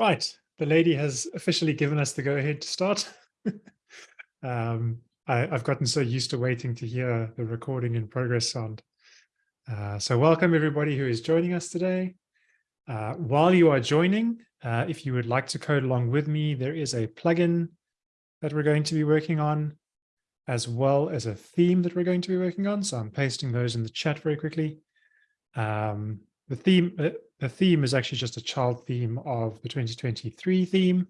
Right, the lady has officially given us the go ahead to start. um, I, have gotten so used to waiting to hear the recording in progress sound. Uh, so welcome everybody who is joining us today. Uh, while you are joining, uh, if you would like to code along with me, there is a plugin that we're going to be working on, as well as a theme that we're going to be working on. So I'm pasting those in the chat very quickly. Um, the theme, uh, the theme is actually just a child theme of the 2023 theme.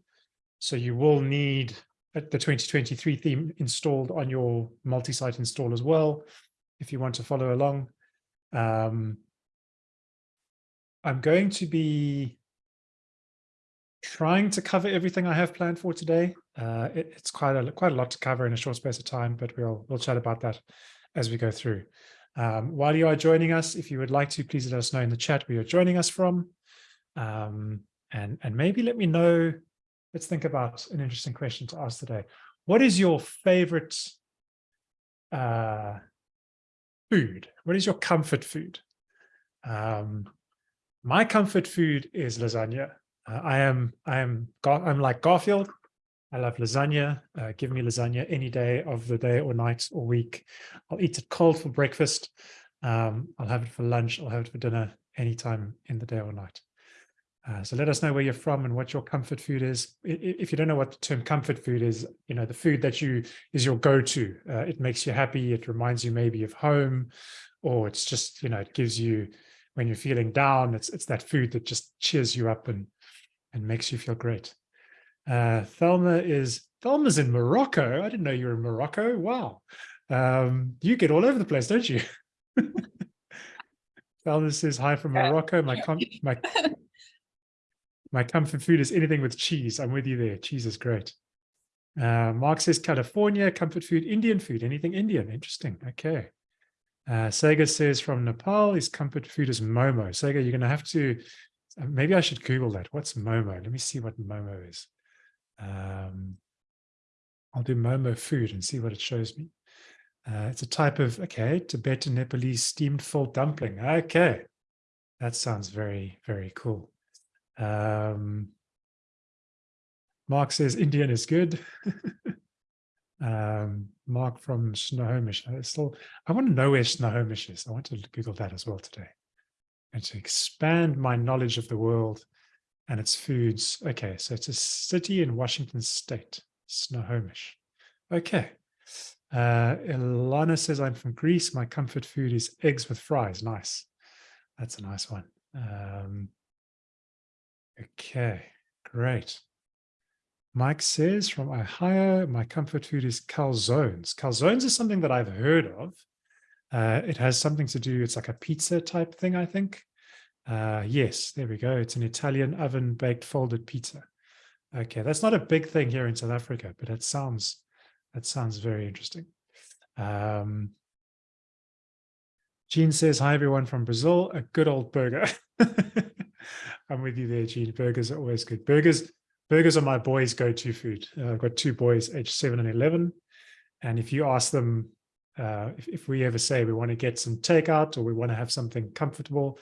So you will need the 2023 theme installed on your multi-site install as well, if you want to follow along. Um, I'm going to be trying to cover everything I have planned for today. Uh, it, it's quite a quite a lot to cover in a short space of time, but we'll we'll chat about that as we go through. Um, while you are joining us, if you would like to, please let us know in the chat where you're joining us from. Um, and, and maybe let me know, let's think about an interesting question to ask today. What is your favorite uh, food? What is your comfort food? Um, my comfort food is lasagna. Uh, I am I am I'm like Garfield. I love lasagna. Uh, give me lasagna any day of the day or night or week. I'll eat it cold for breakfast. Um, I'll have it for lunch. I'll have it for dinner anytime in the day or night. Uh, so let us know where you're from and what your comfort food is. If you don't know what the term comfort food is, you know, the food that you is your go-to. Uh, it makes you happy. It reminds you maybe of home, or it's just, you know, it gives you, when you're feeling down, it's it's that food that just cheers you up and and makes you feel great. Uh, Thelma is, Thelma's in Morocco. I didn't know you were in Morocco. Wow. Um, you get all over the place, don't you? Thelma says, hi from Morocco. My, my, my comfort food is anything with cheese. I'm with you there. Cheese is great. Uh, Mark says California, comfort food, Indian food, anything Indian. Interesting. Okay. Uh, Sega says from Nepal, his comfort food is Momo. Sega, you're going to have to, uh, maybe I should Google that. What's Momo? Let me see what Momo is. Um, I'll do Momo food and see what it shows me. Uh, it's a type of, okay, Tibetan Nepalese steamed full dumpling. Okay, that sounds very, very cool. Um, Mark says Indian is good. um, Mark from Snohomish. I still, I want to know where Snohomish is. I want to Google that as well today. And to expand my knowledge of the world and its foods. Okay, so it's a city in Washington State, Snohomish. Okay. Uh, Ilana says, I'm from Greece. My comfort food is eggs with fries. Nice. That's a nice one. Um, okay, great. Mike says from Ohio, my comfort food is calzones. Calzones is something that I've heard of. Uh, it has something to do, it's like a pizza type thing, I think. Uh, yes, there we go. It's an Italian oven baked folded pizza. Okay, that's not a big thing here in South Africa, but it sounds that sounds very interesting. Um, Gene says, hi, everyone from Brazil, a good old burger. I'm with you there, Gene. Burgers are always good. Burgers, burgers are my boys' go-to food. Uh, I've got two boys, age seven and 11. And if you ask them, uh, if, if we ever say we want to get some takeout or we want to have something comfortable,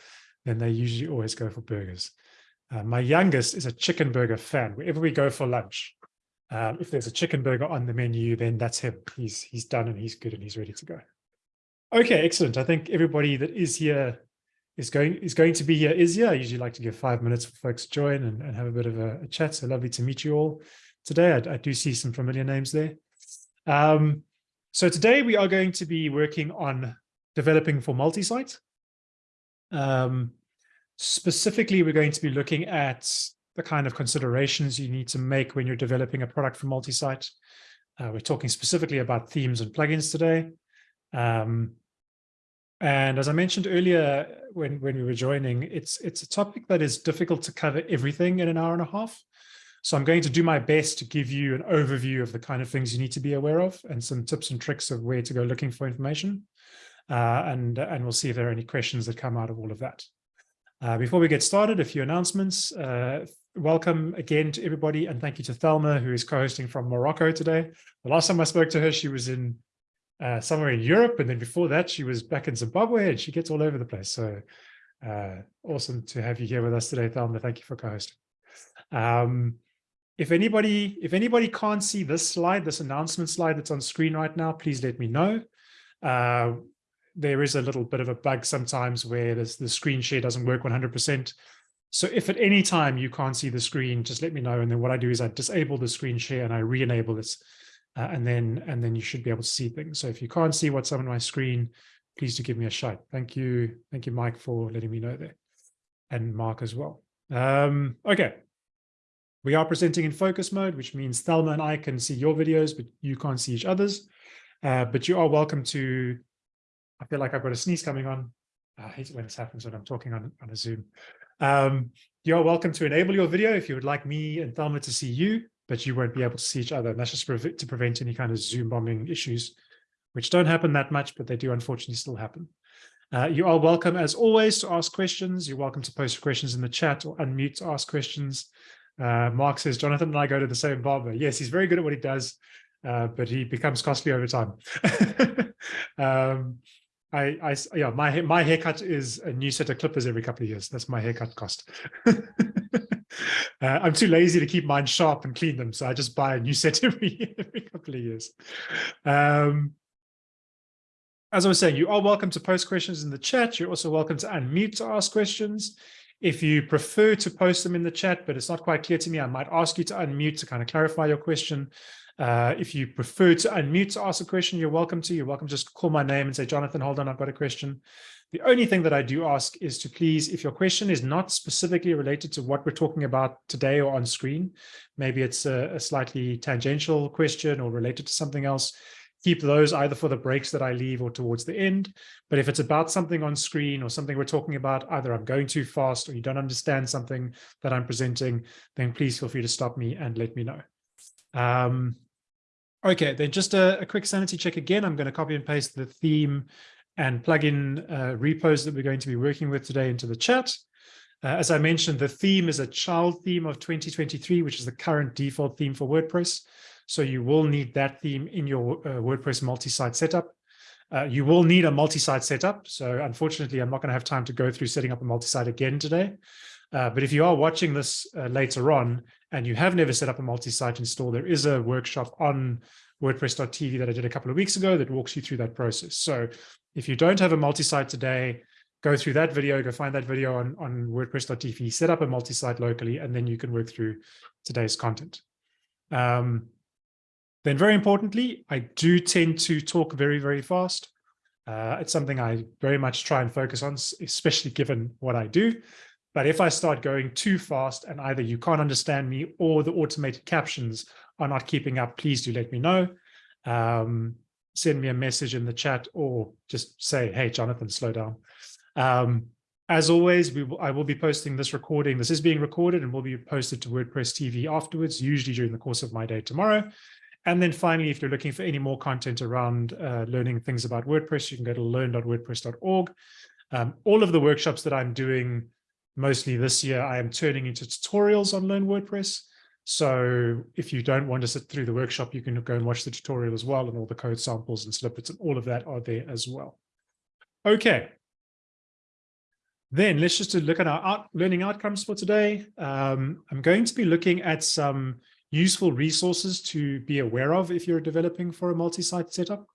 then they usually always go for burgers. Uh, my youngest is a chicken burger fan. Wherever we go for lunch, um, if there's a chicken burger on the menu, then that's him. He's he's done and he's good and he's ready to go. Okay, excellent. I think everybody that is here is going is going to be here is here. I usually like to give five minutes for folks to join and, and have a bit of a, a chat. So lovely to meet you all today. I, I do see some familiar names there. Um, so today we are going to be working on developing for multi-site. Um, Specifically, we're going to be looking at the kind of considerations you need to make when you're developing a product for multi-site. Uh, we're talking specifically about themes and plugins today. Um, and as I mentioned earlier, when, when we were joining, it's, it's a topic that is difficult to cover everything in an hour and a half. So I'm going to do my best to give you an overview of the kind of things you need to be aware of and some tips and tricks of where to go looking for information. Uh, and, and we'll see if there are any questions that come out of all of that. Uh, before we get started, a few announcements. Uh, welcome again to everybody, and thank you to Thelma, who is co-hosting from Morocco today. The last time I spoke to her, she was in uh, somewhere in Europe, and then before that, she was back in Zimbabwe, and she gets all over the place. So uh, awesome to have you here with us today, Thelma. Thank you for co-hosting. Um, if anybody if anybody can't see this slide, this announcement slide that's on screen right now, please let me know. There is a little bit of a bug sometimes where the screen share doesn't work 100%. So if at any time you can't see the screen, just let me know. And then what I do is I disable the screen share and I re-enable this. Uh, and then and then you should be able to see things. So if you can't see what's on my screen, please do give me a shout. Thank you. Thank you, Mike, for letting me know there. And Mark as well. Um, okay. We are presenting in focus mode, which means Thelma and I can see your videos, but you can't see each other's. Uh, but you are welcome to, I feel like I've got a sneeze coming on. I hate it when this happens when I'm talking on, on a Zoom. Um, you are welcome to enable your video if you would like me and Thelma to see you, but you won't be able to see each other. And that's just to prevent any kind of Zoom bombing issues, which don't happen that much, but they do unfortunately still happen. Uh, you are welcome, as always, to ask questions. You're welcome to post questions in the chat or unmute to ask questions. Uh, Mark says, Jonathan and I go to the same barber. Yes, he's very good at what he does, uh, but he becomes costly over time. um, I, I, yeah, my my haircut is a new set of clippers every couple of years. That's my haircut cost. uh, I'm too lazy to keep mine sharp and clean them, so I just buy a new set every every couple of years. Um, as I was saying, you are welcome to post questions in the chat. You're also welcome to unmute to ask questions. If you prefer to post them in the chat, but it's not quite clear to me, I might ask you to unmute to kind of clarify your question. Uh, if you prefer to unmute to ask a question, you're welcome to. You're welcome to just call my name and say, Jonathan, hold on, I've got a question. The only thing that I do ask is to please, if your question is not specifically related to what we're talking about today or on screen, maybe it's a, a slightly tangential question or related to something else, keep those either for the breaks that I leave or towards the end. But if it's about something on screen or something we're talking about, either I'm going too fast or you don't understand something that I'm presenting, then please feel free to stop me and let me know. Um, Okay, then just a, a, quick sanity check again. I'm going to copy and paste the theme and plugin uh, repos that we're going to be working with today into the chat. Uh, as I mentioned, the theme is a child theme of 2023, which is the current default theme for WordPress. So you will need that theme in your uh, WordPress multi-site setup. Uh, you will need a multi-site setup. So unfortunately, I'm not going to have time to go through setting up a multi-site again today. Uh, but if you are watching this uh, later on and you have never set up a multi-site install, there is a workshop on WordPress.tv that I did a couple of weeks ago that walks you through that process. So if you don't have a multi-site today, go through that video, go find that video on, on WordPress.tv, set up a multi-site locally, and then you can work through today's content. Um, then very importantly, I do tend to talk very, very fast. Uh, it's something I very much try and focus on, especially given what I do. But if I start going too fast and either you can't understand me or the automated captions are not keeping up, please do let me know. Um, send me a message in the chat or just say, hey, Jonathan, slow down. Um, as always, I will be posting this recording. This is being recorded and will be posted to WordPress TV afterwards, usually during the course of my day tomorrow. And then finally, if you're looking for any more content around uh, learning things about WordPress, you can go to learn.wordpress.org. Um, all of the workshops that I'm doing mostly this year, I am turning into tutorials on Learn WordPress. So if you don't want to sit through the workshop, you can go and watch the tutorial as well, and all the code samples and snippets and all of that are there as well. Okay. Then let's just look at our out learning outcomes for today. Um, I'm going to be looking at some useful resources to be aware of if you're developing for a multi-site setup.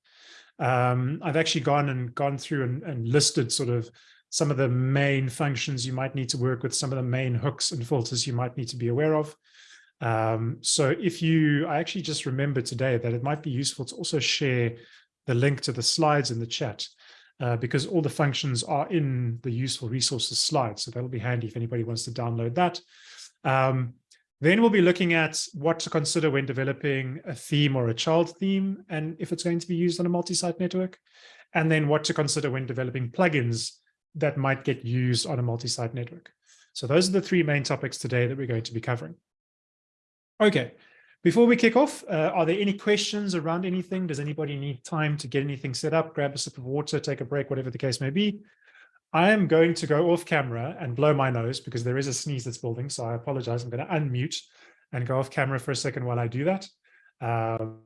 Um, I've actually gone and gone through and, and listed sort of some of the main functions you might need to work with, some of the main hooks and filters you might need to be aware of. Um, so if you, I actually just remembered today that it might be useful to also share the link to the slides in the chat uh, because all the functions are in the useful resources slide. So that'll be handy if anybody wants to download that. Um, then we'll be looking at what to consider when developing a theme or a child theme and if it's going to be used on a multi-site network. And then what to consider when developing plugins that might get used on a multi-site network. So those are the three main topics today that we're going to be covering. Okay, before we kick off, uh, are there any questions around anything? Does anybody need time to get anything set up, grab a sip of water, take a break, whatever the case may be? I am going to go off camera and blow my nose because there is a sneeze that's building. So I apologize. I'm going to unmute and go off camera for a second while I do that. Um,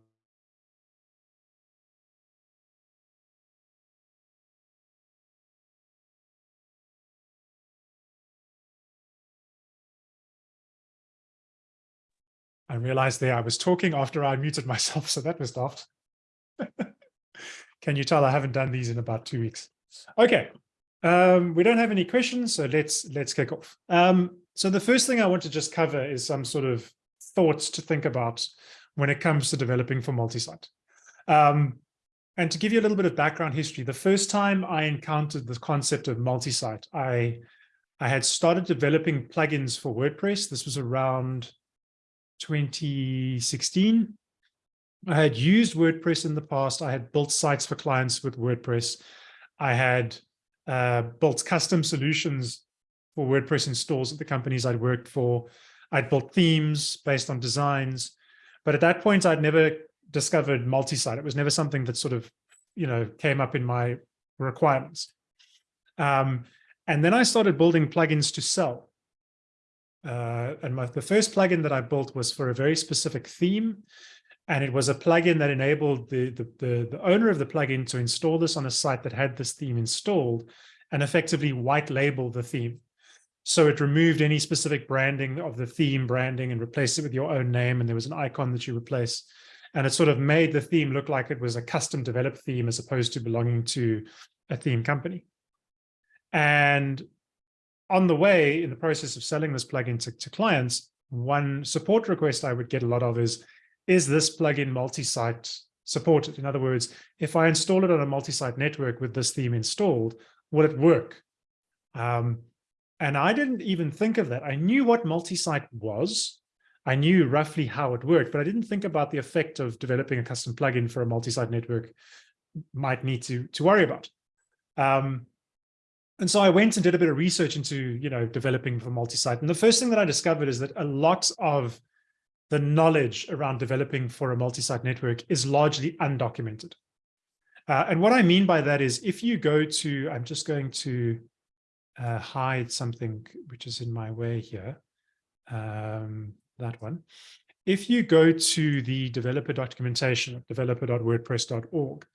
I realized there I was talking after I muted myself, so that was daft. Can you tell I haven't done these in about two weeks? Okay, um, we don't have any questions, so let's let's kick off. Um, so the first thing I want to just cover is some sort of thoughts to think about when it comes to developing for multi-site. Um, and to give you a little bit of background history, the first time I encountered the concept of multi-site, I, I had started developing plugins for WordPress. This was around 2016. I had used WordPress in the past. I had built sites for clients with WordPress. I had uh, built custom solutions for WordPress installs at the companies I'd worked for. I'd built themes based on designs. But at that point, I'd never discovered multi-site. It was never something that sort of, you know, came up in my requirements. Um, and then I started building plugins to sell. Uh, and my, the first plugin that I built was for a very specific theme. And it was a plugin that enabled the, the, the, the owner of the plugin to install this on a site that had this theme installed and effectively white label the theme. So it removed any specific branding of the theme branding and replaced it with your own name. And there was an icon that you replace. And it sort of made the theme look like it was a custom developed theme as opposed to belonging to a theme company. And on the way, in the process of selling this plugin to, to clients, one support request I would get a lot of is, is this plugin multi-site supported? In other words, if I install it on a multi-site network with this theme installed, will it work? Um, and I didn't even think of that. I knew what multi-site was. I knew roughly how it worked, but I didn't think about the effect of developing a custom plugin for a multi-site network might need to, to worry about. Um, and so I went and did a bit of research into, you know, developing for multi-site. And the first thing that I discovered is that a lot of the knowledge around developing for a multi-site network is largely undocumented. Uh, and what I mean by that is if you go to, I'm just going to uh, hide something which is in my way here. Um, that one. If you go to the developer documentation at developer.wordpress.org,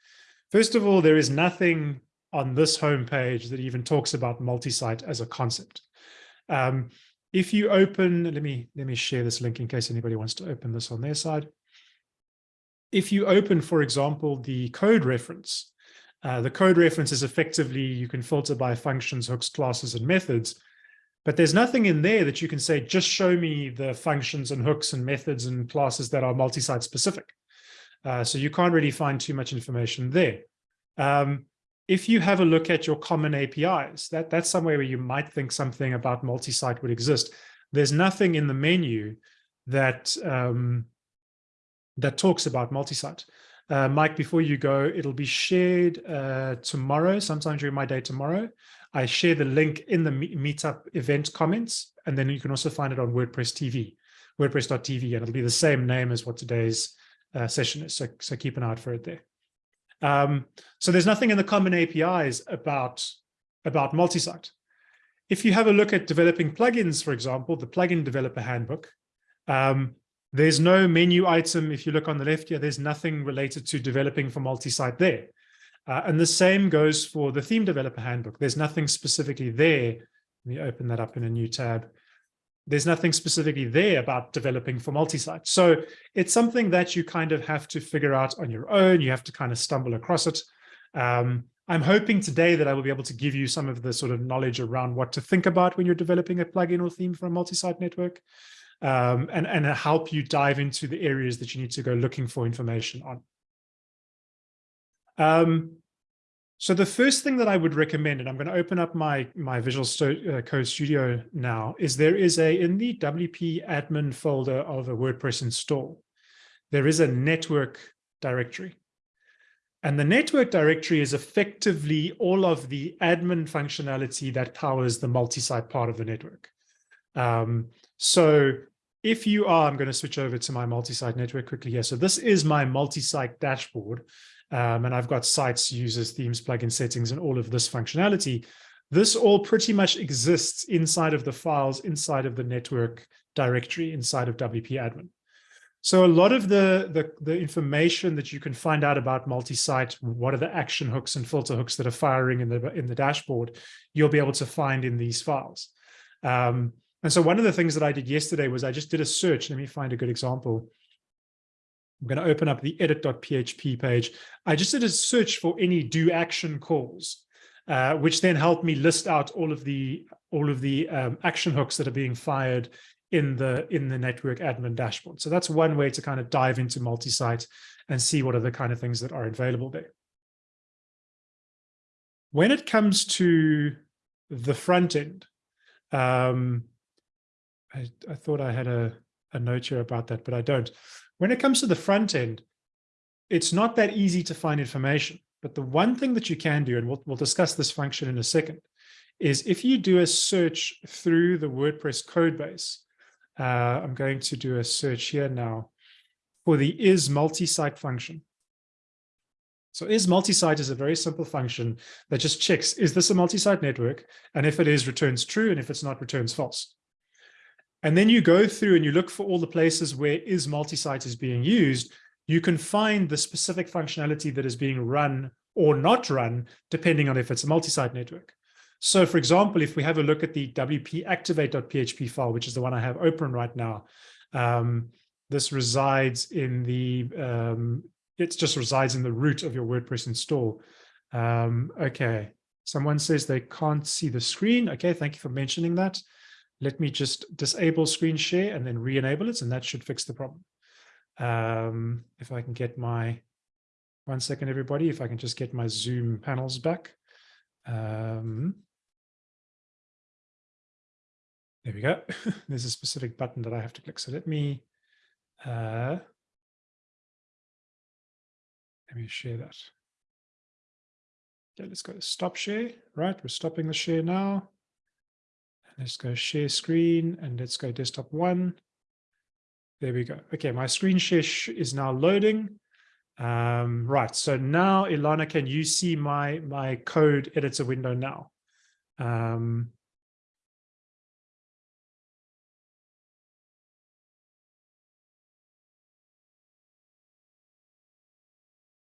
first of all, there is nothing on this homepage that even talks about multi-site as a concept. Um, if you open, let me let me share this link in case anybody wants to open this on their side. If you open, for example, the code reference, uh, the code reference is effectively, you can filter by functions, hooks, classes, and methods. But there's nothing in there that you can say, just show me the functions and hooks and methods and classes that are multi-site specific. Uh, so you can't really find too much information there. Um, if you have a look at your common APIs, that, that's somewhere where you might think something about multi-site would exist. There's nothing in the menu that um, that talks about multi-site. Uh, Mike, before you go, it'll be shared uh, tomorrow, sometime during my day tomorrow. I share the link in the meetup event comments, and then you can also find it on WordPress TV, WordPress.tv, and it'll be the same name as what today's uh, session is. So, so keep an eye out for it there. Um, so there's nothing in the common APIs about, about multi-site. If you have a look at developing plugins, for example, the plugin developer handbook, um, there's no menu item. If you look on the left here, there's nothing related to developing for multi-site there. Uh, and the same goes for the theme developer handbook. There's nothing specifically there. Let me open that up in a new tab. There's nothing specifically there about developing for multi-site. So it's something that you kind of have to figure out on your own. You have to kind of stumble across it. Um, I'm hoping today that I will be able to give you some of the sort of knowledge around what to think about when you're developing a plugin or theme for a multi-site network um, and, and help you dive into the areas that you need to go looking for information on. Um, so the first thing that I would recommend, and I'm going to open up my, my Visual uh, Code Studio now, is there is a, in the WP admin folder of a WordPress install, there is a network directory. And the network directory is effectively all of the admin functionality that powers the multi-site part of the network. Um, so if you are, I'm going to switch over to my multi-site network quickly here. So this is my multi-site dashboard. Um, and I've got sites, users, themes, plugin settings, and all of this functionality. This all pretty much exists inside of the files, inside of the network directory, inside of WP admin. So a lot of the, the, the information that you can find out about multi-site, what are the action hooks and filter hooks that are firing in the, in the dashboard, you'll be able to find in these files. Um, And so one of the things that I did yesterday was I just did a search. Let me find a good example. I'm going to open up the edit.php page. I just did a search for any do action calls, uh, which then helped me list out all of the all of the um, action hooks that are being fired in the in the network admin dashboard. So that's one way to kind of dive into multi-site and see what are the kind of things that are available there. When it comes to the front end, um, I, I thought I had a, a note here about that, but I don't. When it comes to the front end, it's not that easy to find information. But the one thing that you can do, and we'll, we'll discuss this function in a second, is if you do a search through the WordPress code base, uh, I'm going to do a search here now for the is multi-site function. So is multi-site is a very simple function that just checks, is this a multi-site network? And if it is, returns true. And if it's not, returns false. And then you go through and you look for all the places where is multi-site is being used. You can find the specific functionality that is being run or not run, depending on if it's a multi-site network. So for example, if we have a look at the wp activate.php file, which is the one I have open right now, um, this resides in the um, it just resides in the root of your WordPress install. Um, okay, someone says they can't see the screen. Okay, thank you for mentioning that. Let me just disable screen share and then re-enable it, and that should fix the problem. Um, if I can get my, one second, everybody, if I can just get my Zoom panels back. Um, there we go. There's a specific button that I have to click. So let me uh, let me share that. Okay, let's go to stop share. Right, we're stopping the share now. Let's go share screen and let's go desktop one. There we go. Okay, my screen share is now loading. Um, right, so now, Ilana, can you see my, my code editor window now? Um,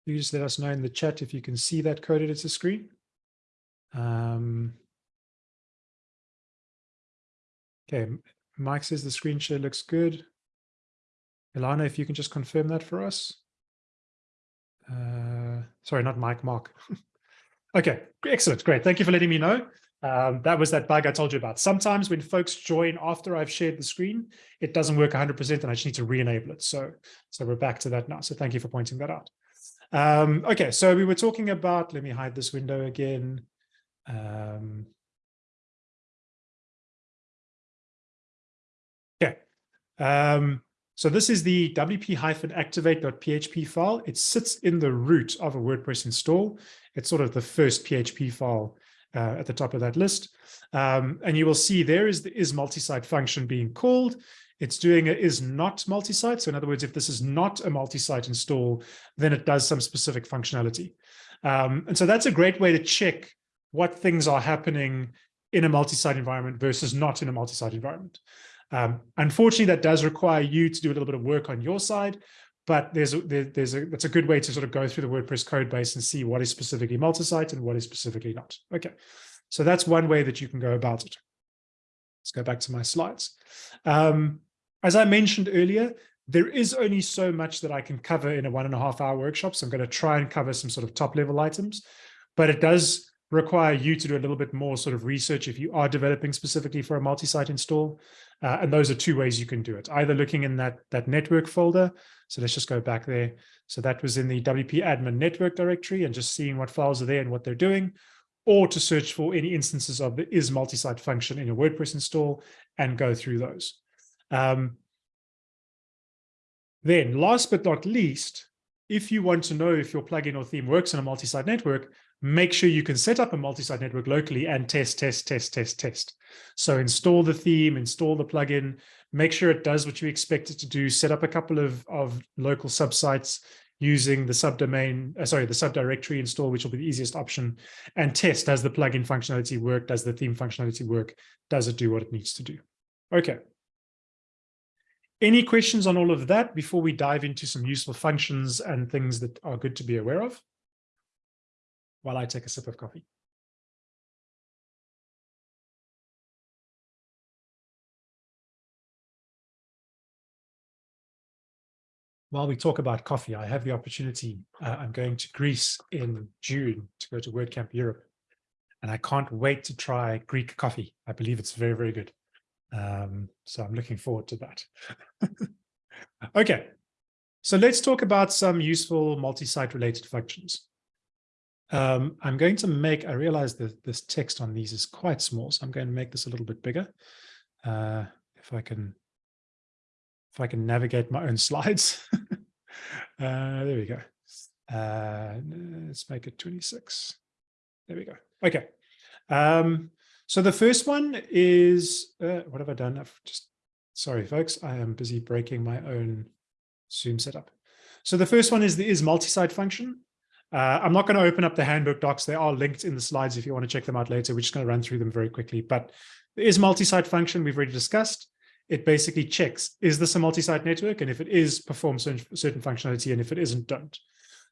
you let us know in the chat if you can see that code editor screen. Um, okay, Mike says the screen share looks good. Ilana, if you can just confirm that for us. Uh, sorry, not Mike, Mark. okay, excellent, great. Thank you for letting me know. Um, that was that bug I told you about. Sometimes when folks join after I've shared the screen, it doesn't work 100% and I just need to re-enable it. So, so we're back to that now. So thank you for pointing that out. Um, okay, so we were talking about, let me hide this window again. Um, um, so this is the wp-activate.php file. It sits in the root of a WordPress install. It's sort of the first PHP file uh, at the top of that list. Um, and you will see there is the is multi-site function being called. It's doing a is not multi-site. So in other words, if this is not a multi-site install, then it does some specific functionality. Um, and so that's a great way to check what things are happening in a multi-site environment versus not in a multi-site environment. Um, unfortunately, that does require you to do a little bit of work on your side, but there's a, there, there's a that's a good way to sort of go through the WordPress code base and see what is specifically multi-site and what is specifically not. Okay, so that's one way that you can go about it. Let's go back to my slides. Um, as I mentioned earlier, there is only so much that I can cover in a one and a half hour workshop. So I'm going to try and cover some sort of top level items, but it does require you to do a little bit more sort of research if you are developing specifically for a multi-site install. Uh, and those are two ways you can do it, either looking in that, that network folder. So let's just go back there. So that was in the WP admin network directory and just seeing what files are there and what they're doing, or to search for any instances of the is multi-site function in your WordPress install and go through those. Um, then last but not least, if you want to know if your plugin or theme works on a multi-site network, make sure you can set up a multi-site network locally and test, test, test, test, test. So install the theme, install the plugin, make sure it does what you expect it to do, set up a couple of, of local subsites using the subdomain, uh, sorry, the subdirectory install, which will be the easiest option, and test, does the plugin functionality work? Does the theme functionality work? Does it do what it needs to do? Okay. Any questions on all of that before we dive into some useful functions and things that are good to be aware of? while I take a sip of coffee. While we talk about coffee, I have the opportunity, uh, I'm going to Greece in June to go to WordCamp Europe, and I can't wait to try Greek coffee. I believe it's very, very good. Um, so I'm looking forward to that. okay, so let's talk about some useful multi-site related functions. Um, I'm going to make, I realize that this text on these is quite small, so I'm going to make this a little bit bigger. Uh, if I can, if I can navigate my own slides. uh, there we go. Uh, let's make it 26. There we go. Okay. Um, so the first one is, uh, what have I done? I've just, sorry, folks, I am busy breaking my own Zoom setup. So the first one is the is multi-site function. Uh, I'm not going to open up the handbook docs. They are linked in the slides if you want to check them out later. We're just going to run through them very quickly. But the is multi-site function we've already discussed. It basically checks, is this a multi-site network? And if it is, perform certain, certain functionality. And if it isn't, don't.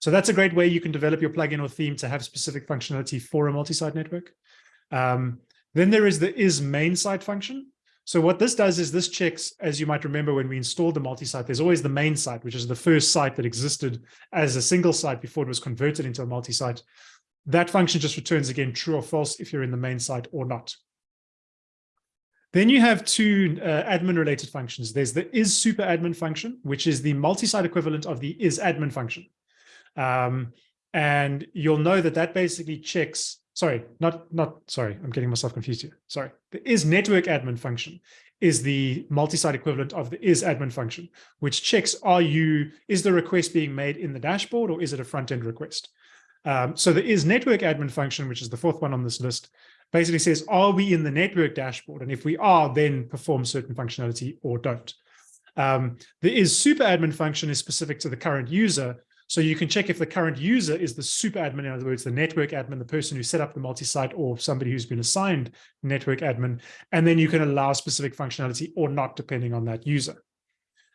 So that's a great way you can develop your plugin or theme to have specific functionality for a multi-site network. Um, then there is the is main site function. So what this does is this checks, as you might remember when we installed the multi-site, there's always the main site, which is the first site that existed as a single site before it was converted into a multi-site. That function just returns again true or false if you're in the main site or not. Then you have two uh, admin related functions. There's the is super admin function, which is the multi-site equivalent of the is admin function. Um, and you'll know that that basically checks sorry, not, not, sorry, I'm getting myself confused here. Sorry. The is network admin function is the multi-site equivalent of the is admin function, which checks, are you, is the request being made in the dashboard or is it a front-end request? Um, so the is network admin function, which is the fourth one on this list, basically says, are we in the network dashboard? And if we are, then perform certain functionality or don't. Um, the is super admin function is specific to the current user, so you can check if the current user is the super admin, in other words, the network admin, the person who set up the multi-site or somebody who's been assigned network admin, and then you can allow specific functionality or not depending on that user.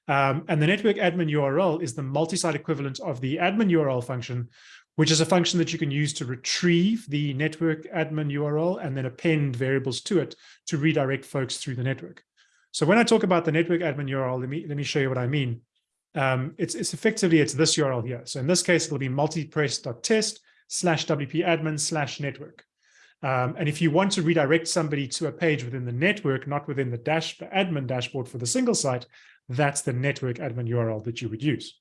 Um, and the network admin URL is the multi-site equivalent of the admin URL function, which is a function that you can use to retrieve the network admin URL and then append variables to it to redirect folks through the network. So when I talk about the network admin URL, let me, let me show you what I mean um, it's, it's effectively, it's this URL here. So in this case, it'll be multipress.test slash WP admin slash network. Um, and if you want to redirect somebody to a page within the network, not within the dash the admin dashboard for the single site, that's the network admin URL that you would use.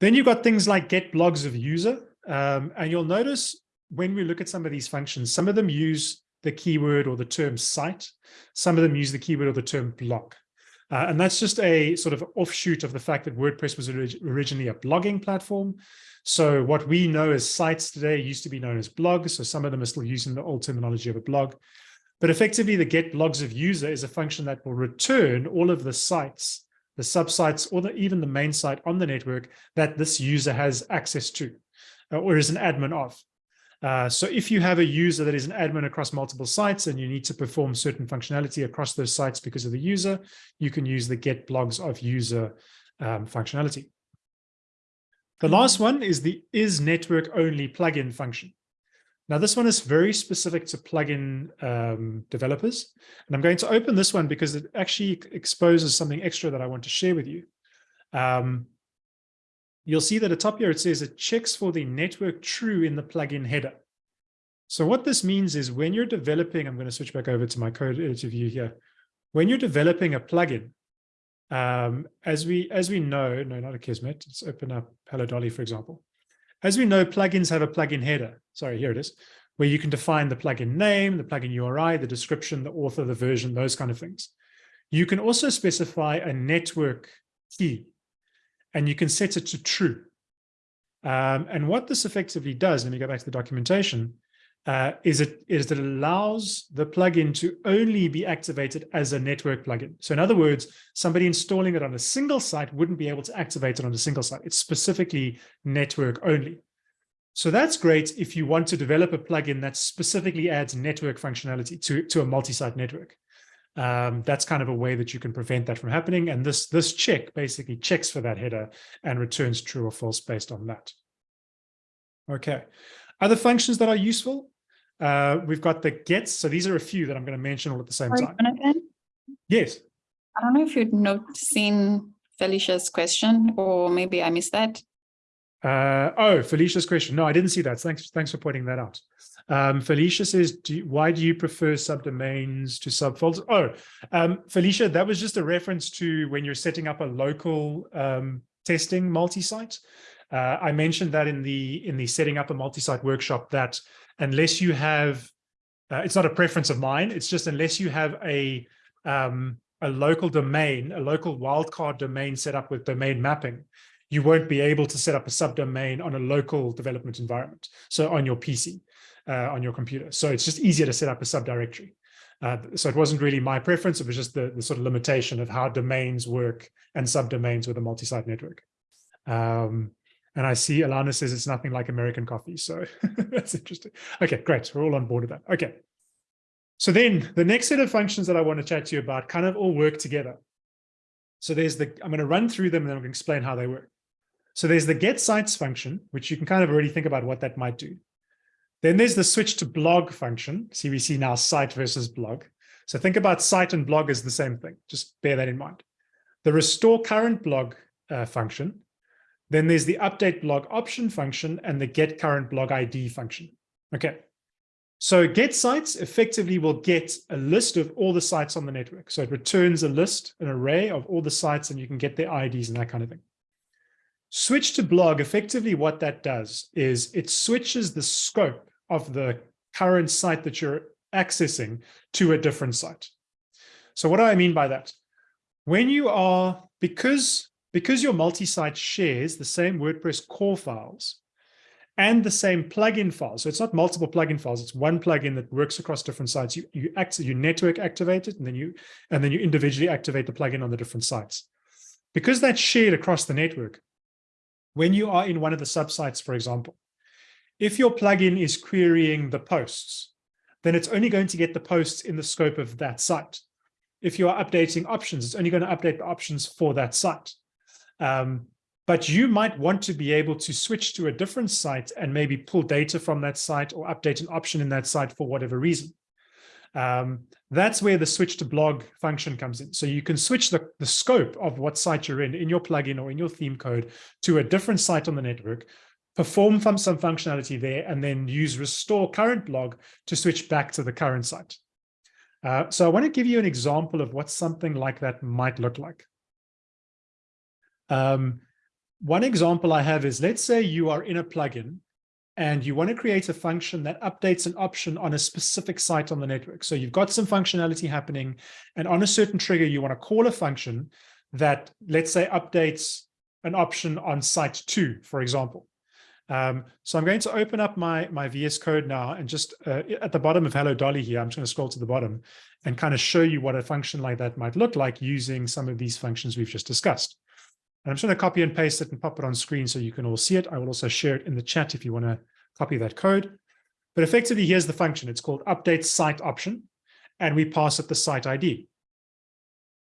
Then you've got things like get blogs of user. Um, and you'll notice when we look at some of these functions, some of them use the keyword or the term site. Some of them use the keyword or the term blog. Uh, and that's just a sort of offshoot of the fact that WordPress was orig originally a blogging platform. So what we know as sites today used to be known as blogs. So some of them are still using the old terminology of a blog. But effectively, the get blogs of user is a function that will return all of the sites, the subsites, or the, even the main site on the network that this user has access to uh, or is an admin of. Uh, so if you have a user that is an admin across multiple sites and you need to perform certain functionality across those sites because of the user, you can use the get blogs of user um, functionality. The last one is the is network only plugin function. Now this one is very specific to plugin um, developers. And I'm going to open this one because it actually exposes something extra that I want to share with you. Um, you'll see that at top here it says it checks for the network true in the plugin header. So what this means is when you're developing, I'm going to switch back over to my code editor view here. When you're developing a plugin, um, as we as we know, no, not Akismet, let's open up Hello Dolly, for example. As we know, plugins have a plugin header. Sorry, here it is, where you can define the plugin name, the plugin URI, the description, the author, the version, those kind of things. You can also specify a network key and you can set it to true. Um, and what this effectively does, let me go back to the documentation, uh, is, it, is it allows the plugin to only be activated as a network plugin. So in other words, somebody installing it on a single site wouldn't be able to activate it on a single site. It's specifically network only. So that's great if you want to develop a plugin that specifically adds network functionality to, to a multi-site network um, that's kind of a way that you can prevent that from happening. And this, this check basically checks for that header and returns true or false based on that. Okay. Other functions that are useful. Uh, we've got the gets. So these are a few that I'm going to mention all at the same Sorry, time. Jonathan, Yes. I don't know if you'd not seen Felicia's question, or maybe I missed that. Uh, oh, Felicia's question. No, I didn't see that. Thanks, thanks for pointing that out. Um, Felicia says, do why do you prefer subdomains to subfolders? Oh, um, Felicia, that was just a reference to when you're setting up a local um, testing multi-site. Uh, I mentioned that in the in the setting up a multi-site workshop that unless you have, uh, it's not a preference of mine, it's just unless you have a um, a local domain, a local wildcard domain set up with domain mapping, you won't be able to set up a subdomain on a local development environment. So on your PC, uh, on your computer. So it's just easier to set up a subdirectory. Uh, so it wasn't really my preference. It was just the, the sort of limitation of how domains work and subdomains with a multi-site network. Um, and I see Ilana says it's nothing like American coffee. So that's interesting. Okay, great. We're all on board with that. Okay. So then the next set of functions that I want to chat to you about kind of all work together. So there's the, I'm going to run through them and then I'm going to explain how they work. So there's the get sites function, which you can kind of already think about what that might do. Then there's the switch to blog function. See, we see now site versus blog. So think about site and blog as the same thing. Just bear that in mind. The restore current blog uh, function. Then there's the update blog option function and the get current blog ID function. Okay. So get sites effectively will get a list of all the sites on the network. So it returns a list, an array of all the sites, and you can get their IDs and that kind of thing. Switch to blog, effectively what that does is it switches the scope of the current site that you're accessing to a different site. So what do I mean by that? When you are, because, because your multi-site shares the same WordPress core files and the same plugin files, so it's not multiple plugin files, it's one plugin that works across different sites. You, you, act, you network activate it and then you, and then you individually activate the plugin on the different sites. Because that's shared across the network, when you are in one of the subsites, for example, if your plugin is querying the posts, then it's only going to get the posts in the scope of that site. If you are updating options, it's only going to update the options for that site. Um, but you might want to be able to switch to a different site and maybe pull data from that site or update an option in that site for whatever reason. Um, that's where the switch to blog function comes in. So you can switch the, the scope of what site you're in, in your plugin or in your theme code to a different site on the network, perform some, functionality there, and then use restore current blog to switch back to the current site. Uh, so I want to give you an example of what something like that might look like. Um, one example I have is, let's say you are in a plugin and you want to create a function that updates an option on a specific site on the network. So you've got some functionality happening, and on a certain trigger, you want to call a function that, let's say, updates an option on site two, for example. Um, so I'm going to open up my, my VS Code now and just uh, at the bottom of Hello Dolly here, I'm just going to scroll to the bottom and kind of show you what a function like that might look like using some of these functions we've just discussed. I'm just going to copy and paste it and pop it on screen so you can all see it. I will also share it in the chat if you want to copy that code. But effectively, here's the function. It's called update site option, and we pass it the site ID.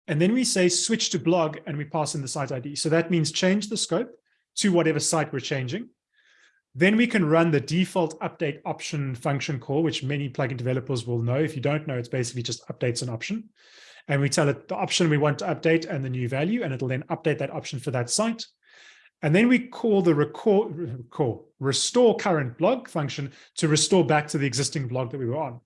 And then we say switch to blog, and we pass in the site ID. So that means change the scope to whatever site we're changing. Then we can run the default update option function call, which many plugin developers will know. If you don't know, it's basically just updates an option and we tell it the option we want to update and the new value, and it'll then update that option for that site. And then we call the record, call, restore current blog function to restore back to the existing blog that we were on.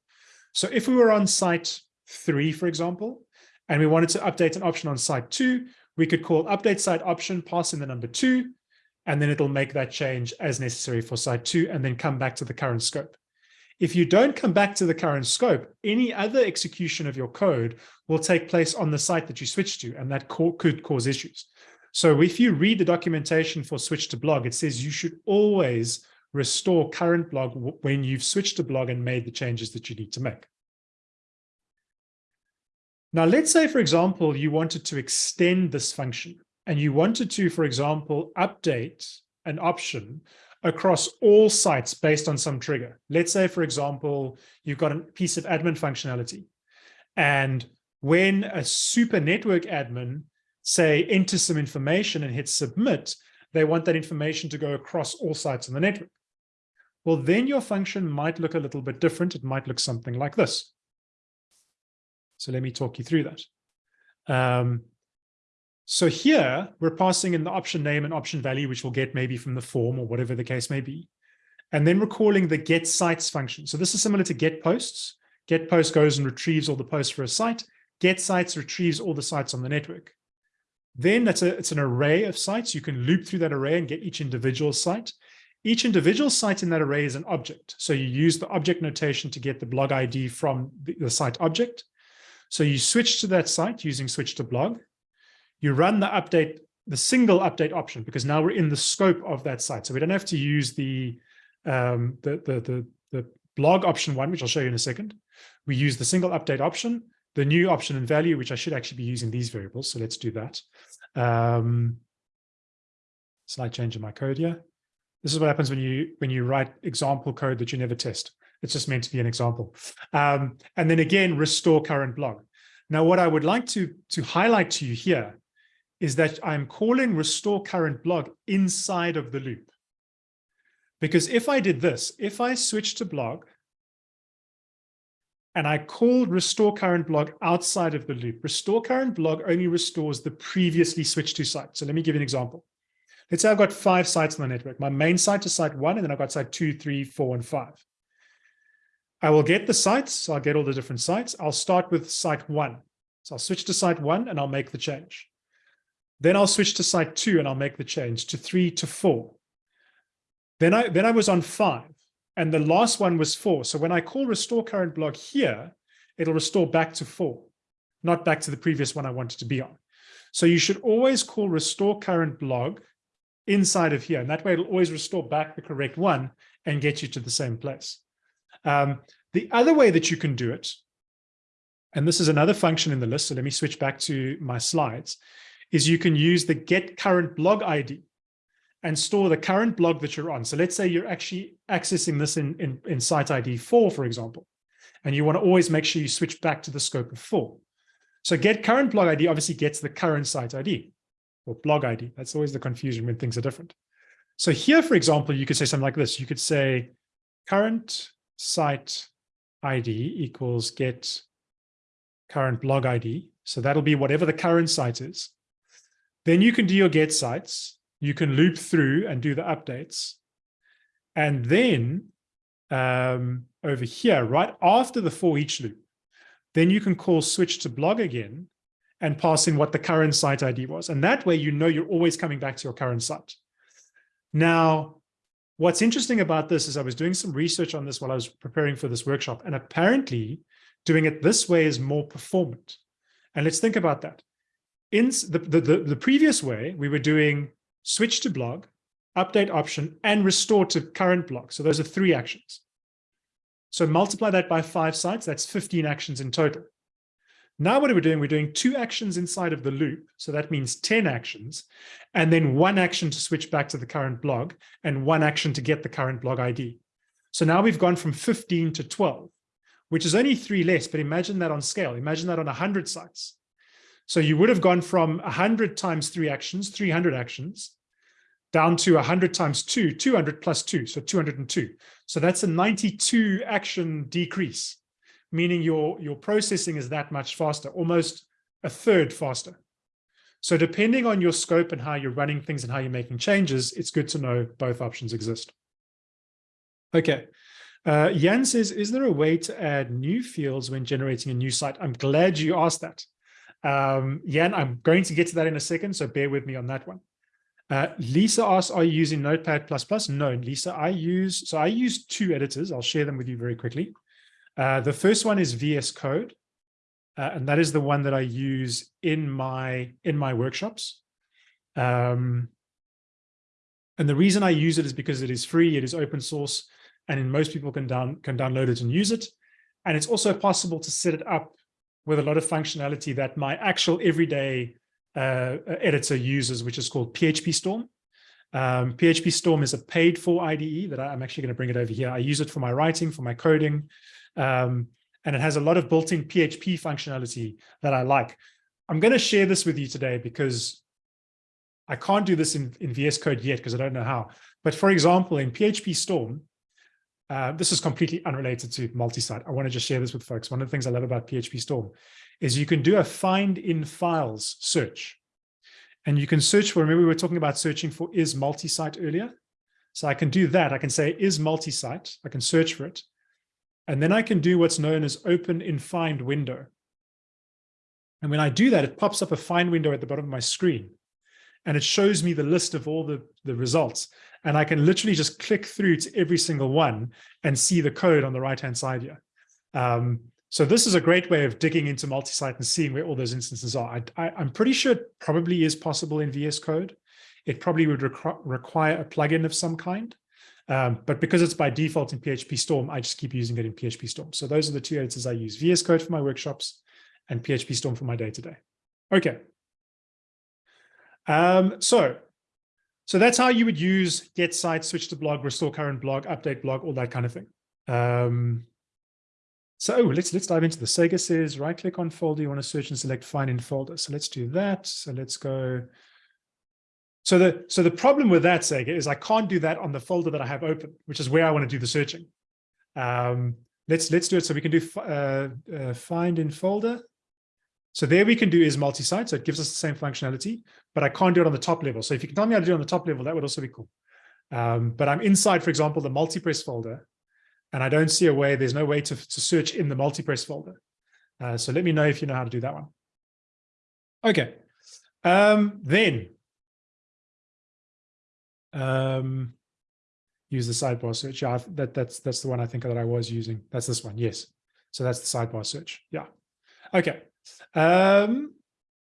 So if we were on site three, for example, and we wanted to update an option on site two, we could call update site option, pass in the number two, and then it'll make that change as necessary for site two, and then come back to the current scope. If you don't come back to the current scope, any other execution of your code will take place on the site that you switch to, and that could cause issues. So if you read the documentation for switch to blog, it says you should always restore current blog when you've switched to blog and made the changes that you need to make. Now, let's say, for example, you wanted to extend this function and you wanted to, for example, update an option across all sites based on some trigger. Let's say, for example, you've got a piece of admin functionality. And when a super network admin, say, enters some information and hits submit, they want that information to go across all sites on the network. Well, then your function might look a little bit different. It might look something like this. So let me talk you through that. Um, So here we're passing in the option name and option value, which we'll get maybe from the form or whatever the case may be. And then we're calling the get sites function. So this is similar to get posts. Get post goes and retrieves all the posts for a site. Get sites retrieves all the sites on the network. Then that's a, it's an array of sites. You can loop through that array and get each individual site. Each individual site in that array is an object. So you use the object notation to get the blog ID from the, the site object. So you switch to that site using switch to blog. You run the update, the single update option, because now we're in the scope of that site. So we don't have to use the, um, the, the, the, the blog option one, which I'll show you in a second. We use the single update option, the new option and value, which I should actually be using these variables. So let's do that. Um, slight change in my code here. This is what happens when you when you write example code that you never test. It's just meant to be an example. Um, and then again, restore current blog. Now, what I would like to, to highlight to you here is that I'm calling restore current blog inside of the loop. Because if I did this, if I switch to blog and I called restore current blog outside of the loop, restore current blog only restores the previously switched to site. So let me give you an example. Let's say I've got five sites on the network. My main site is site one, and then I've got site two, three, four, and five. I will get the sites. So I'll get all the different sites. I'll start with site one. So I'll switch to site one and I'll make the change. Then I'll switch to site two and I'll make the change to three to four. Then I, then I was on five and the last one was four. So when I call restore current blog here, it'll restore back to four, not back to the previous one I wanted to be on. So you should always call restore current blog inside of here. And that way it'll always restore back the correct one and get you to the same place. Um, the other way that you can do it, and this is another function in the list, so let me switch back to my slides, is you can use the get current blog ID and store the current blog that you're on. So let's say you're actually accessing this in, in, in site ID 4, for example, and you want to always make sure you switch back to the scope of 4. So get current blog ID obviously gets the current site ID or blog ID. That's always the confusion when things are different. So here, for example, you could say something like this. You could say current site ID equals get current blog ID. So that'll be whatever the current site is. Then you can do your get sites. You can loop through and do the updates. And then um, over here, right after the for each loop, then you can call switch to blog again and pass in what the current site ID was. And that way, you know you're always coming back to your current site. Now, what's interesting about this is I was doing some research on this while I was preparing for this workshop, and apparently doing it this way is more performant. And let's think about that. In the, the, the, the previous way, we were doing switch to blog, update option, and restore to current blog. So those are three actions. So multiply that by five sites, that's 15 actions in total. Now what are we doing? We're doing two actions inside of the loop. So that means 10 actions, and then one action to switch back to the current blog and one action to get the current blog ID. So now we've gone from 15 to 12, which is only three less, but imagine that on scale. Imagine that on 100 sites. So you would have gone from 100 times three actions, 300 actions, down to 100 times two, 200 plus two, so 202. So that's a 92 action decrease meaning your, your processing is that much faster, almost a third faster. So depending on your scope and how you're running things and how you're making changes, it's good to know both options exist. Okay. Uh, Jan says, is there a way to add new fields when generating a new site? I'm glad you asked that. Um, Jan, I'm going to get to that in a second, so bear with me on that one. Uh, Lisa asks, are you using Notepad++? No, Lisa, I use, so I use two editors. I'll share them with you very quickly. Uh, the first one is VS Code, uh, and that is the one that I use in my in my workshops. Um, and the reason I use it is because it is free, it is open source, and most people can down can download it and use it. And it's also possible to set it up with a lot of functionality that my actual everyday uh, editor uses, which is called PHP Storm. Um, PHP Storm is a paid for IDE that I, am actually going to bring it over here. I use it for my writing, for my coding, um, and it has a lot of built-in PHP functionality that I like. I'm going to share this with you today because I can't do this in, in VS Code yet because I don't know how. But for example, in PHP Storm, uh, this is completely unrelated to multi-site. I want to just share this with folks. One of the things I love about PHP Storm is you can do a find in files search. And you can search for, remember we were talking about searching for is multi-site earlier. So I can do that. I can say is multi-site. I can search for it. And then I can do what's known as open in find window. And when I do that, it pops up a find window at the bottom of my screen. And it shows me the list of all the, the results. And I can literally just click through to every single one and see the code on the right-hand side here. Um, so this is a great way of digging into multi-site and seeing where all those instances are. I, am pretty sure it probably is possible in VS Code. It probably would requ require a plugin of some kind. Um, but because it's by default in PHP Storm, I just keep using it in PHP Storm. So those are the two editors I use, VS Code for my workshops and PHP Storm for my day-to-day. -day. Okay. Um, so, so that's how you would use get site, switch to blog, restore current blog, update blog, all that kind of thing. Um, so oh, let's let's dive into the Sega says right click on folder. You want to search and select find in folder. So let's do that. So let's go. So the so the problem with that Sega is I can't do that on the folder that I have open, which is where I want to do the searching. Um, let's let's do it. So we can do uh, uh, find in folder. So there we can do is multi-site. So it gives us the same functionality, but I can't do it on the top level. So if you can tell me how to do it on the top level, that would also be cool. Um, but I'm inside, for example, the multi-press folder, and I don't see a way, there's no way to, to search in the multi-press folder. Uh, so let me know if you know how to do that one. Okay, um, then um, use the sidebar search. Yeah, that, that's, that's the one I think that I was using. That's this one, yes. So that's the sidebar search, yeah. Okay, um,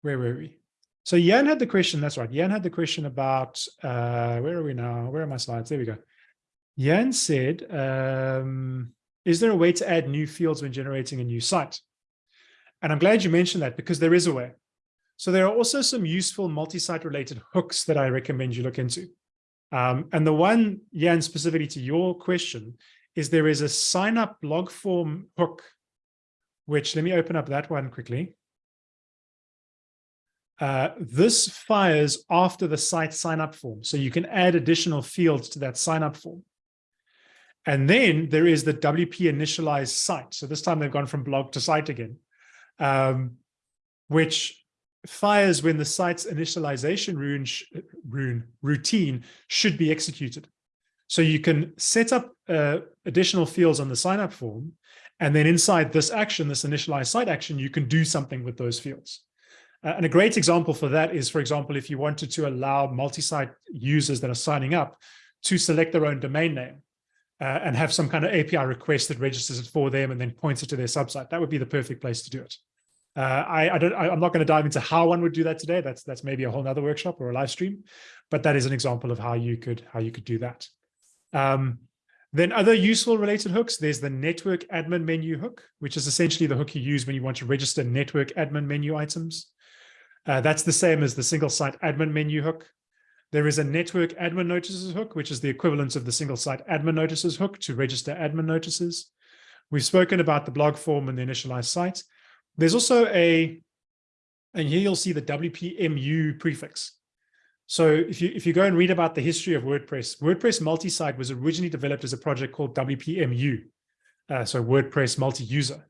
where were we? So Jan had the question, that's right. Jan had the question about, uh, where are we now? Where are my slides? There we go. Jan said, um, is there a way to add new fields when generating a new site? And I'm glad you mentioned that because there is a way. So there are also some useful multi-site related hooks that I recommend you look into. Um, and the one, Jan, specifically to your question, is there is a sign up blog form hook which let me open up that one quickly. Uh, this fires after the site sign up form. So you can add additional fields to that sign up form. And then there is the WP initialize site. So this time they've gone from blog to site again, um, which fires when the site's initialization rune, rune routine should be executed. So you can set up uh, additional fields on the sign up form and then inside this action, this initialize site action, you can do something with those fields. Uh, and a great example for that is, for example, if you wanted to allow multi-site users that are signing up to select their own domain name uh, and have some kind of API request that registers it for them and then points it to their subsite, that would be the perfect place to do it. Uh, I, I, don't, I, am not going to dive into how one would do that today. That's that's maybe a whole other workshop or a live stream, but that is an example of how you could how you could do that. Um, then other useful related hooks, there's the network admin menu hook, which is essentially the hook you use when you want to register network admin menu items. Uh, that's the same as the single site admin menu hook. There is a network admin notices hook, which is the equivalent of the single site admin notices hook to register admin notices. We've spoken about the blog form and the initialized site. There's also a, and here you'll see the WPMU prefix. So if you if you go and read about the history of WordPress, WordPress multi-site was originally developed as a project called WPMU, uh, so WordPress multi-user.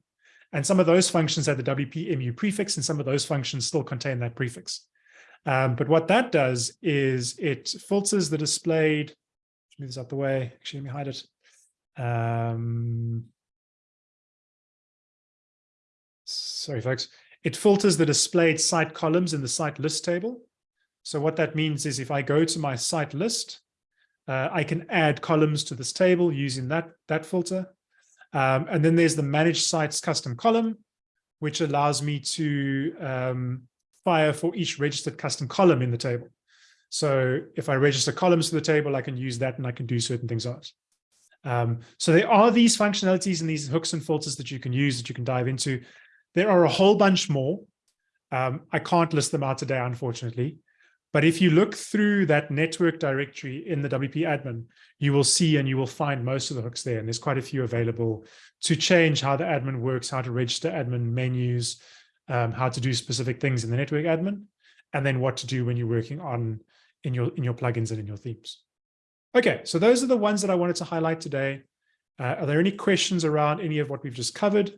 And some of those functions had the WPMU prefix, and some of those functions still contain that prefix. Um, but what that does is it filters the displayed, move this out the way, actually let me hide it. Um, sorry, folks. It filters the displayed site columns in the site list table so what that means is if I go to my site list, uh, I can add columns to this table using that, that filter. Um, and then there's the manage sites custom column, which allows me to um, fire for each registered custom column in the table. So if I register columns to the table, I can use that and I can do certain things on it. Um, so there are these functionalities and these hooks and filters that you can use that you can dive into. There are a whole bunch more. Um, I can't list them out today, unfortunately. But if you look through that network directory in the WP admin, you will see and you will find most of the hooks there. And there's quite a few available to change how the admin works, how to register admin menus, um, how to do specific things in the network admin, and then what to do when you're working on in your in your plugins and in your themes. Okay, so those are the ones that I wanted to highlight today. Uh, are there any questions around any of what we've just covered?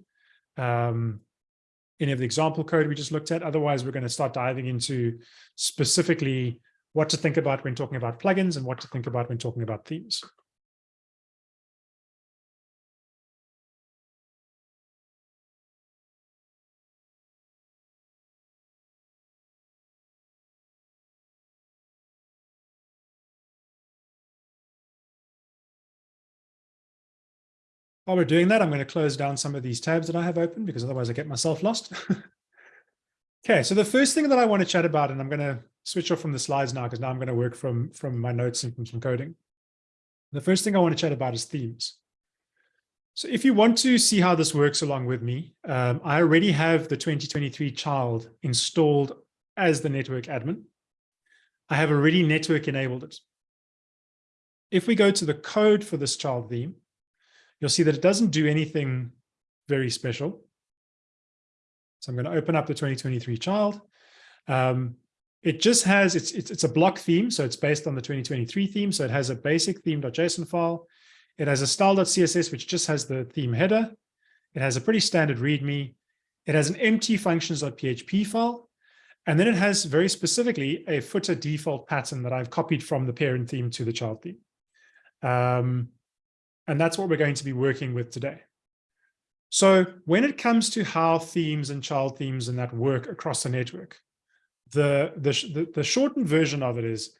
Um, any of the example code we just looked at. Otherwise, we're going to start diving into specifically what to think about when talking about plugins and what to think about when talking about themes. While we're doing that, I'm going to close down some of these tabs that I have open because otherwise I get myself lost. okay, so the first thing that I want to chat about, and I'm going to switch off from the slides now because now I'm going to work from, from my notes and from some coding. The first thing I want to chat about is themes. So if you want to see how this works along with me, um, I already have the 2023 child installed as the network admin. I have already network enabled it. If we go to the code for this child theme, you'll see that it doesn't do anything very special. So I'm going to open up the 2023 child. Um, it just has, it's, it's, it's a block theme, so it's based on the 2023 theme. So it has a basic theme.json file. It has a style.css, which just has the theme header. It has a pretty standard README. It has an empty functions.php file. And then it has very specifically a footer default pattern that I've copied from the parent theme to the child theme. Um, and that's what we're going to be working with today. So when it comes to how themes and child themes and that work across the network, the, the, the, shortened version of it is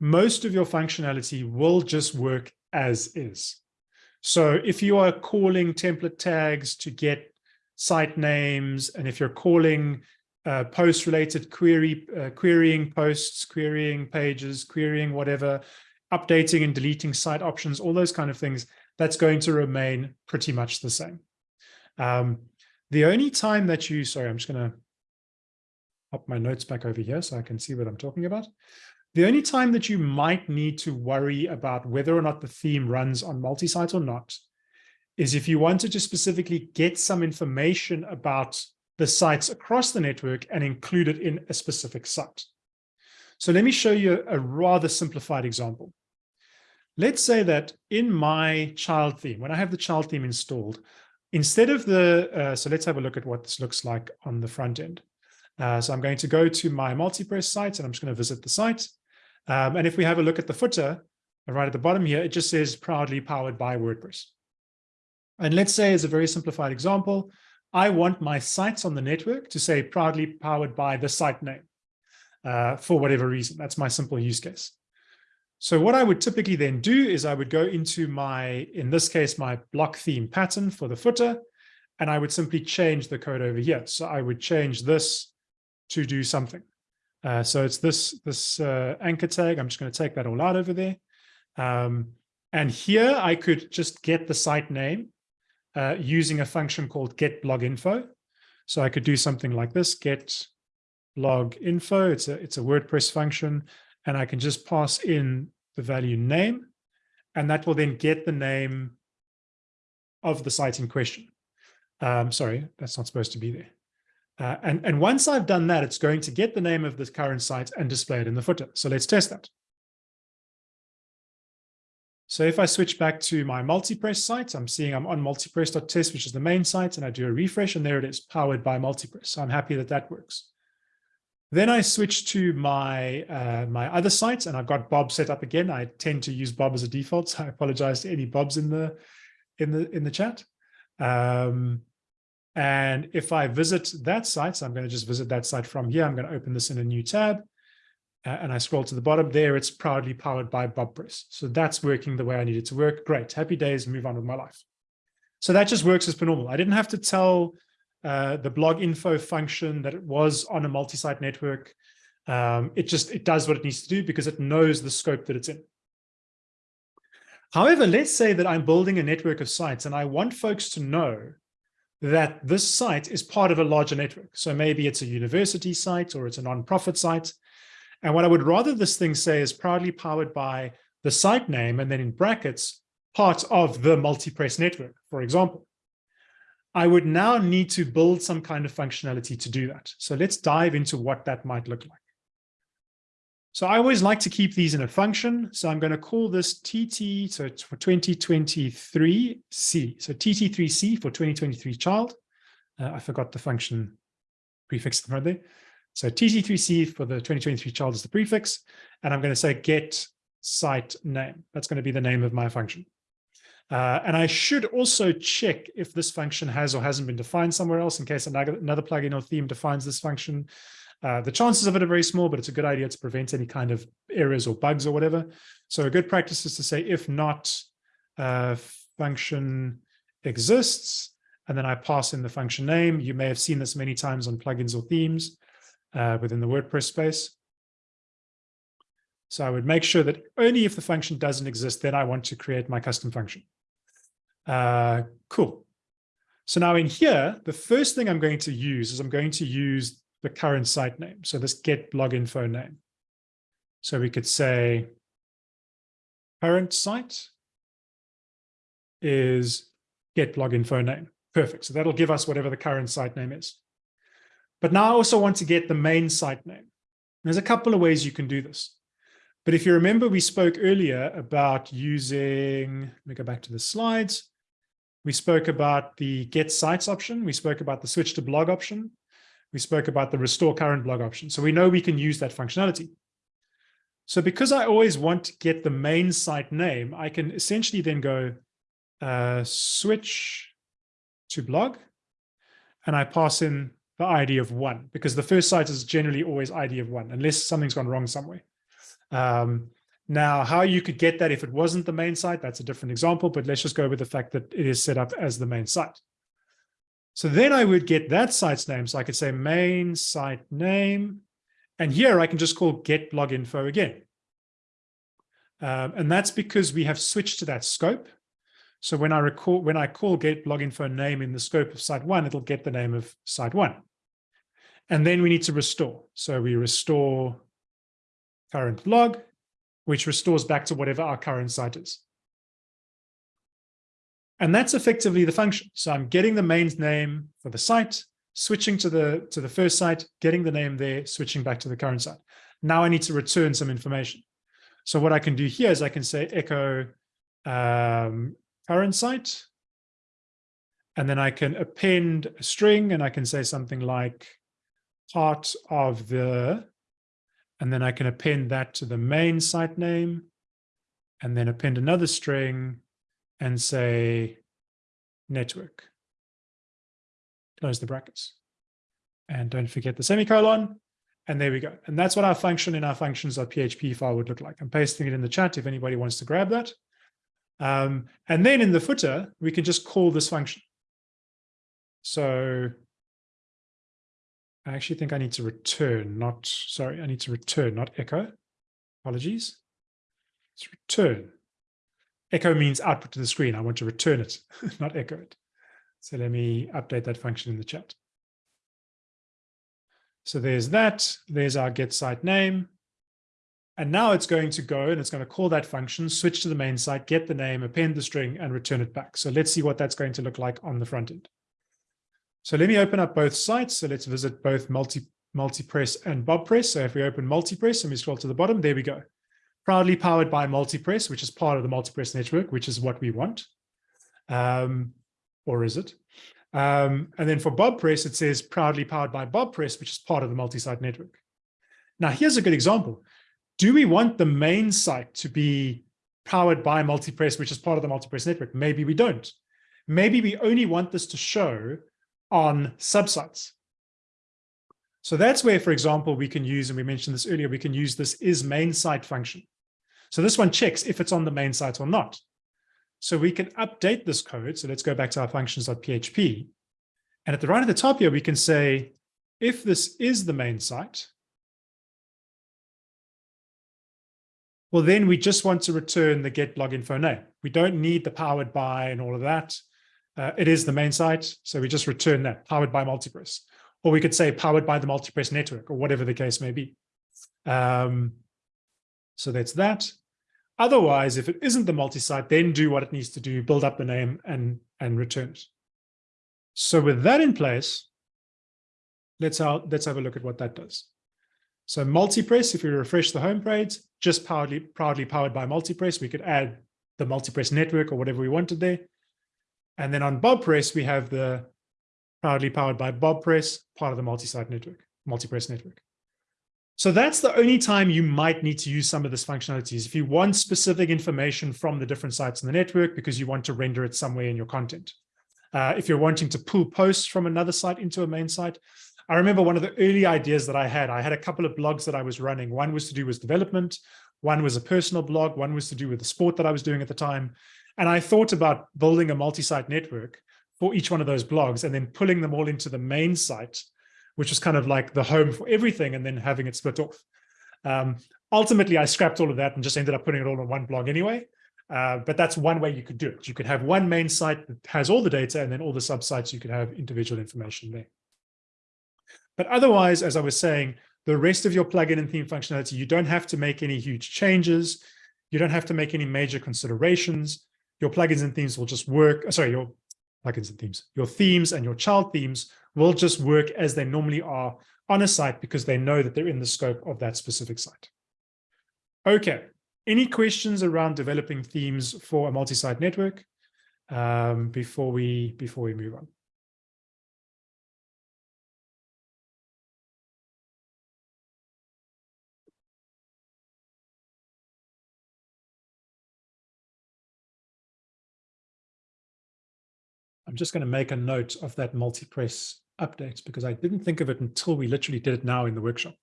most of your functionality will just work as is. So if you are calling template tags to get site names, and if you're calling uh, post-related query, uh, querying posts, querying pages, querying whatever, updating and deleting site options, all those kind of things, that's going to remain pretty much the same. Um, the only time that you, sorry, I'm just going to pop my notes back over here so I can see what I'm talking about. The only time that you might need to worry about whether or not the theme runs on multi-site or not is if you wanted to specifically get some information about the sites across the network and include it in a specific site. So let me show you a rather simplified example. Let's say that in my child theme, when I have the child theme installed, instead of the, uh, so let's have a look at what this looks like on the front end. Uh, so I'm going to go to my MultiPress site and I'm just going to visit the site. Um, and if we have a look at the footer, right at the bottom here, it just says proudly powered by WordPress. And let's say as a very simplified example, I want my sites on the network to say proudly powered by the site name uh, for whatever reason. That's my simple use case. So what I would typically then do is I would go into my, in this case, my block theme pattern for the footer, and I would simply change the code over here. So I would change this to do something. Uh, so it's this, this uh, anchor tag. I'm just going to take that all out over there. Um, and here I could just get the site name uh, using a function called get blog info. So I could do something like this, get blog info. It's a, it's a WordPress function and I can just pass in the value name, and that will then get the name of the site in question. Um, sorry, that's not supposed to be there. Uh, and, and once I've done that, it's going to get the name of the current site and display it in the footer. So let's test that. So if I switch back to my multipress site, I'm seeing I'm on multipress.test, which is the main site, and I do a refresh, and there it is, powered by multipress. So I'm happy that that works. Then I switched to my uh, my other sites and I've got Bob set up again. I tend to use Bob as a default, so I apologize to any Bobs in the in the in the chat. Um, and if I visit that site, so I'm going to just visit that site from here. I'm going to open this in a new tab. Uh, and I scroll to the bottom there, it's proudly powered by BobPress. So that's working the way I need it to work. Great, happy days, move on with my life. So that just works as per normal. I didn't have to tell uh, the blog info function that it was on a multi-site network. Um, it just, it does what it needs to do because it knows the scope that it's in. However, let's say that I'm building a network of sites and I want folks to know that this site is part of a larger network. So maybe it's a university site or it's a nonprofit site. And what I would rather this thing say is proudly powered by the site name and then in brackets, part of the multi-press network, for example. I would now need to build some kind of functionality to do that. So let's dive into what that might look like. So I always like to keep these in a function. So I'm going to call this TT, so it's for 2023C. So TT3C for 2023 child. Uh, I forgot the function prefix front there. So TT3C for the 2023 child is the prefix, and I'm going to say get site name. That's going to be the name of my function. Uh, and I should also check if this function has or hasn't been defined somewhere else in case another, plugin or theme defines this function. Uh, the chances of it are very small, but it's a good idea to prevent any kind of errors or bugs or whatever. So a good practice is to say, if not, uh, function exists, and then I pass in the function name. You may have seen this many times on plugins or themes uh, within the WordPress space. So I would make sure that only if the function doesn't exist, then I want to create my custom function. Uh, cool. So now in here, the first thing I'm going to use is I'm going to use the current site name. So this get blog info name. So we could say current site is get blog info name. Perfect. So that'll give us whatever the current site name is. But now I also want to get the main site name. There's a couple of ways you can do this. But if you remember, we spoke earlier about using, let me go back to the slides. We spoke about the get sites option. We spoke about the switch to blog option. We spoke about the restore current blog option. So we know we can use that functionality. So because I always want to get the main site name, I can essentially then go uh, switch to blog, and I pass in the ID of one, because the first site is generally always ID of one, unless something's gone wrong somewhere. Um, now, how you could get that if it wasn't the main site, that's a different example, but let's just go with the fact that it is set up as the main site. So then I would get that site's name. So I could say main site name, and here I can just call get blog info again. Um, and that's because we have switched to that scope. So when I recall, when I call get blog info name in the scope of site one, it'll get the name of site one. And then we need to restore. So we restore current blog, which restores back to whatever our current site is. And that's effectively the function. So I'm getting the main name for the site, switching to the, to the first site, getting the name there, switching back to the current site. Now I need to return some information. So what I can do here is I can say echo um, current site. And then I can append a string and I can say something like part of the, and then I can append that to the main site name and then append another string and say network. Close the brackets. And don't forget the semicolon. And there we go. And that's what our function in our functions.php file would look like. I'm pasting it in the chat if anybody wants to grab that. Um, and then in the footer, we can just call this function. So I actually think I need to return, not, sorry, I need to return, not echo. Apologies. Let's return. Echo means output to the screen. I want to return it, not echo it. So let me update that function in the chat. So there's that. There's our get site name. And now it's going to go and it's going to call that function, switch to the main site, get the name, append the string, and return it back. So let's see what that's going to look like on the front end. So let me open up both sites. So let's visit both multi multipress and bobpress. So if we open multipress and we scroll to the bottom, there we go. Proudly powered by multipress, which is part of the multipress network, which is what we want. Um, or is it? Um, and then for bobpress, it says proudly powered by bobpress, which is part of the multi-site network. Now, here's a good example do we want the main site to be powered by multipress, which is part of the multipress network? Maybe we don't. Maybe we only want this to show on subsites. So that's where, for example, we can use, and we mentioned this earlier, we can use this is main site function. So this one checks if it's on the main site or not. So we can update this code. So let's go back to our functions.php. And at the right at the top here, we can say, if this is the main site, well, then we just want to return the get blog info name. We don't need the powered by and all of that. Uh, it is the main site. So we just return that powered by multipress. Or we could say powered by the multipress network or whatever the case may be. Um, so that's that. Otherwise, if it isn't the multi-site, then do what it needs to do, build up the name and, and return it. So with that in place, let's, have, let's have a look at what that does. So multipress, if we refresh the home page, just proudly, proudly powered by multipress, we could add the multipress network or whatever we wanted there. And then on bobpress, we have the proudly powered by Bob Press, part of the multi-site network, multi-press network. So that's the only time you might need to use some of this functionality is if you want specific information from the different sites in the network because you want to render it somewhere in your content. Uh, if you're wanting to pull posts from another site into a main site. I remember one of the early ideas that I had, I had a couple of blogs that I was running. One was to do with development. One was a personal blog. One was to do with the sport that I was doing at the time. And I thought about building a multi-site network for each one of those blogs and then pulling them all into the main site, which was kind of like the home for everything and then having it split off. Um, ultimately, I scrapped all of that and just ended up putting it all on one blog anyway. Uh, but that's one way you could do it. You could have one main site that has all the data and then all the subsites, you could have individual information there. But otherwise, as I was saying, the rest of your plugin and theme functionality, you don't have to make any huge changes. You don't have to make any major considerations. Your plugins and themes will just work. uh, Sorry, your plugins and themes, your themes and your child themes will just work as they normally are on a site because they know that they're in the scope of that specific site. Okay, any questions around developing themes for a multi-site network um, before we before we move on? I'm just going to make a note of that multi-press update because I didn't think of it until we literally did it now in the workshop.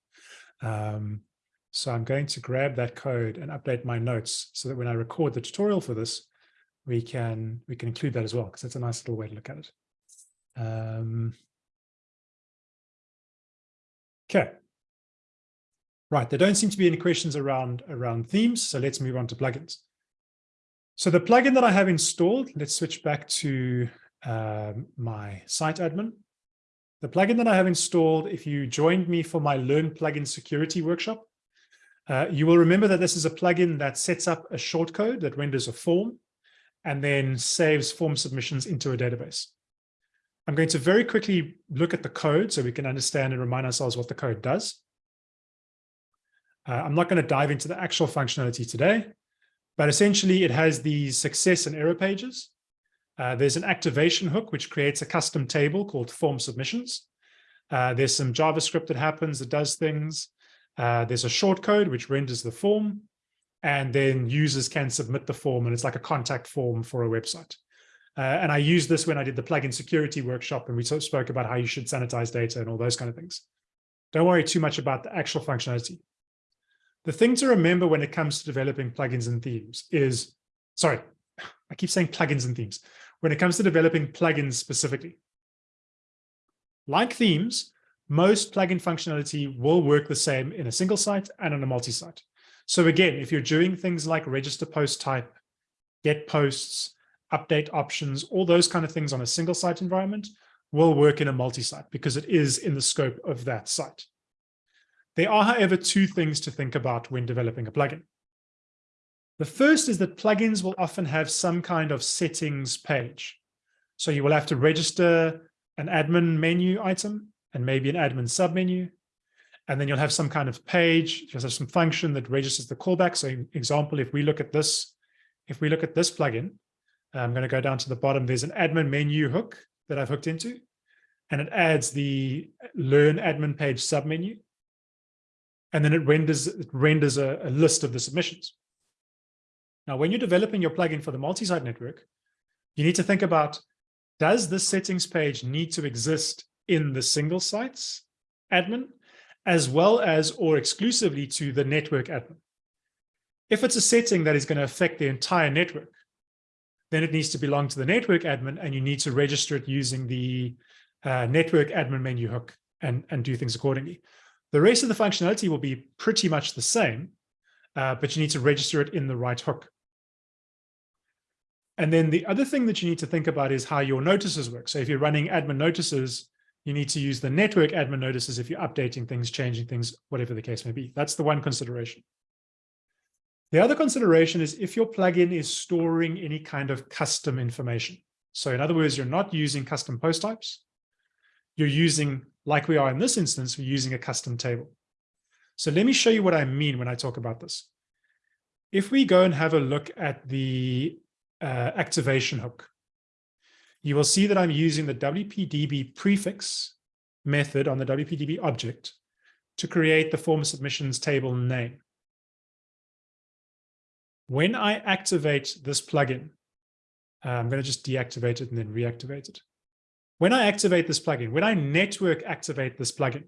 Um, so I'm going to grab that code and update my notes so that when I record the tutorial for this, we can we can include that as well because that's a nice little way to look at it. Um, okay. Right, there don't seem to be any questions around around themes, so let's move on to plugins. So the plugin that I have installed, let's switch back to um, my site admin. The plugin that I have installed, if you joined me for my Learn Plugin Security workshop, uh, you will remember that this is a plugin that sets up a shortcode that renders a form and then saves form submissions into a database. I'm going to very quickly look at the code so we can understand and remind ourselves what the code does. Uh, I'm not going to dive into the actual functionality today, but essentially it has these success and error pages. Uh, there's an activation hook, which creates a custom table called form submissions. Uh, there's some JavaScript that happens that does things. Uh, there's a shortcode, which renders the form. And then users can submit the form, and it's like a contact form for a website. Uh, and I used this when I did the plugin security workshop, and we spoke about how you should sanitize data and all those kind of things. Don't worry too much about the actual functionality. The thing to remember when it comes to developing plugins and themes is, sorry, I keep saying plugins and themes when it comes to developing plugins specifically. Like themes, most plugin functionality will work the same in a single site and on a multi-site. So again, if you're doing things like register post type, get posts, update options, all those kind of things on a single site environment will work in a multi-site because it is in the scope of that site. There are, however, two things to think about when developing a plugin. The first is that plugins will often have some kind of settings page. So you will have to register an admin menu item and maybe an admin submenu. And then you'll have some kind of page, you'll have some function that registers the callback. So example, if we look at this, if we look at this plugin, I'm going to go down to the bottom, there's an admin menu hook that I've hooked into, and it adds the learn admin page submenu. And then it renders, it renders a, a list of the submissions. Now, when you're developing your plugin for the multi-site network, you need to think about, does this settings page need to exist in the single sites admin, as well as or exclusively to the network admin? If it's a setting that is going to affect the entire network, then it needs to belong to the network admin and you need to register it using the uh, network admin menu hook and, and do things accordingly. The rest of the functionality will be pretty much the same, uh, but you need to register it in the right hook. And then the other thing that you need to think about is how your notices work. So if you're running admin notices, you need to use the network admin notices if you're updating things, changing things, whatever the case may be. That's the one consideration. The other consideration is if your plugin is storing any kind of custom information. So in other words, you're not using custom post types. You're using, like we are in this instance, we're using a custom table. So let me show you what I mean when I talk about this. If we go and have a look at the uh, activation hook. you will see that I'm using the WPDB prefix method on the WPDB object to create the form submissions table name. When I activate this plugin, uh, I'm going to just deactivate it and then reactivate it. When I activate this plugin, when I network activate this plugin,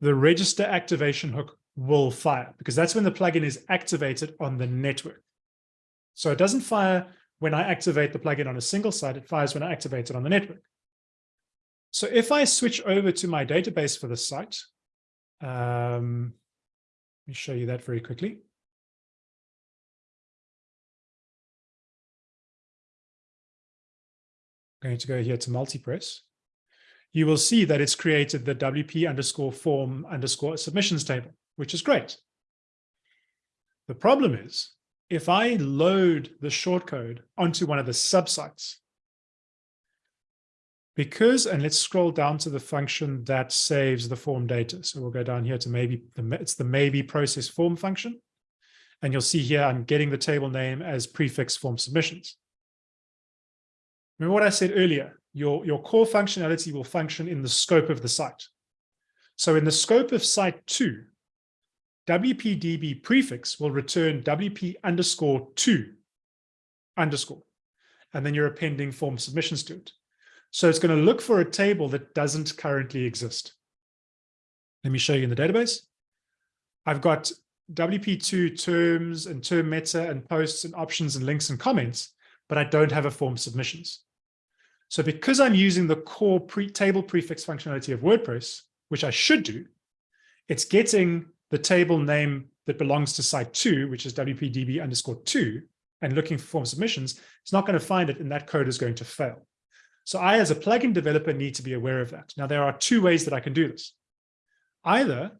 the register activation hook will fire because that's when the plugin is activated on the network. So it doesn't fire when I activate the plugin on a single site, it fires when I activate it on the network. So if I switch over to my database for the site, um, let me show you that very quickly. I'm going to go here to multipress. You will see that it's created the WP underscore form underscore submissions table, which is great. The problem is if I load the shortcode onto one of the subsites, because, and let's scroll down to the function that saves the form data. So we'll go down here to maybe, the, it's the maybe process form function. And you'll see here, I'm getting the table name as prefix form submissions. Remember what I said earlier, your, your core functionality will function in the scope of the site. So in the scope of site two, WPDB prefix will return WP underscore two underscore, and then you're appending form submissions to it. So it's going to look for a table that doesn't currently exist. Let me show you in the database. I've got WP2 terms and term meta and posts and options and links and comments, but I don't have a form submissions. So because I'm using the core pre table prefix functionality of WordPress, which I should do, it's getting the table name that belongs to site two, which is WPDB underscore two, and looking for form submissions, it's not going to find it and that code is going to fail. So I, as a plugin developer, need to be aware of that. Now, there are two ways that I can do this. Either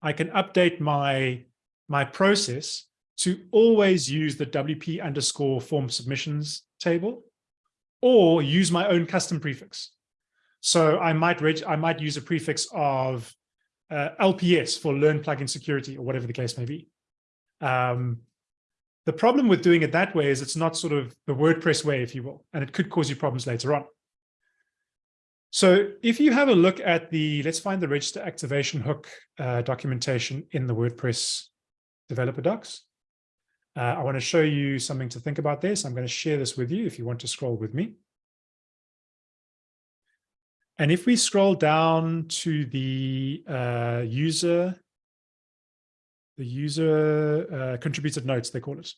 I can update my, my process to always use the WP underscore form submissions table or use my own custom prefix. So I might I might use a prefix of uh, LPS for learn plugin security or whatever the case may be. Um, the problem with doing it that way is it's not sort of the WordPress way, if you will, and it could cause you problems later on. So if you have a look at the, let's find the register activation hook uh, documentation in the WordPress developer docs. Uh, I want to show you something to think about there. So I'm going to share this with you if you want to scroll with me. And if we scroll down to the uh, user, the user uh, contributed notes, they call it.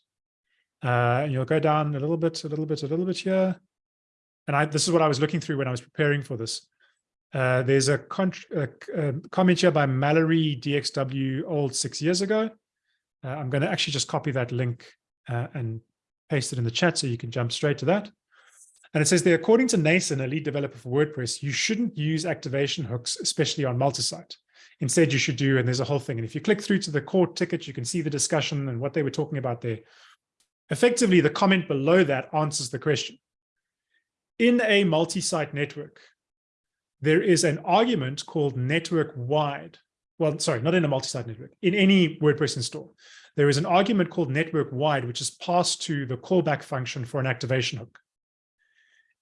Uh, and you'll go down a little bit, a little bit, a little bit here. And I, this is what I was looking through when I was preparing for this. Uh, there's a, a, a, comment here by Mallory DXW old six years ago. Uh, I'm going to actually just copy that link uh, and paste it in the chat so you can jump straight to that. And it says there, according to Nacin, a lead developer for WordPress, you shouldn't use activation hooks, especially on multi-site. Instead, you should do, and there's a whole thing. And if you click through to the core ticket, you can see the discussion and what they were talking about there. Effectively, the comment below that answers the question. In a multi-site network, there is an argument called network wide. Well, sorry, not in a multi-site network, in any WordPress install. There is an argument called network wide, which is passed to the callback function for an activation hook.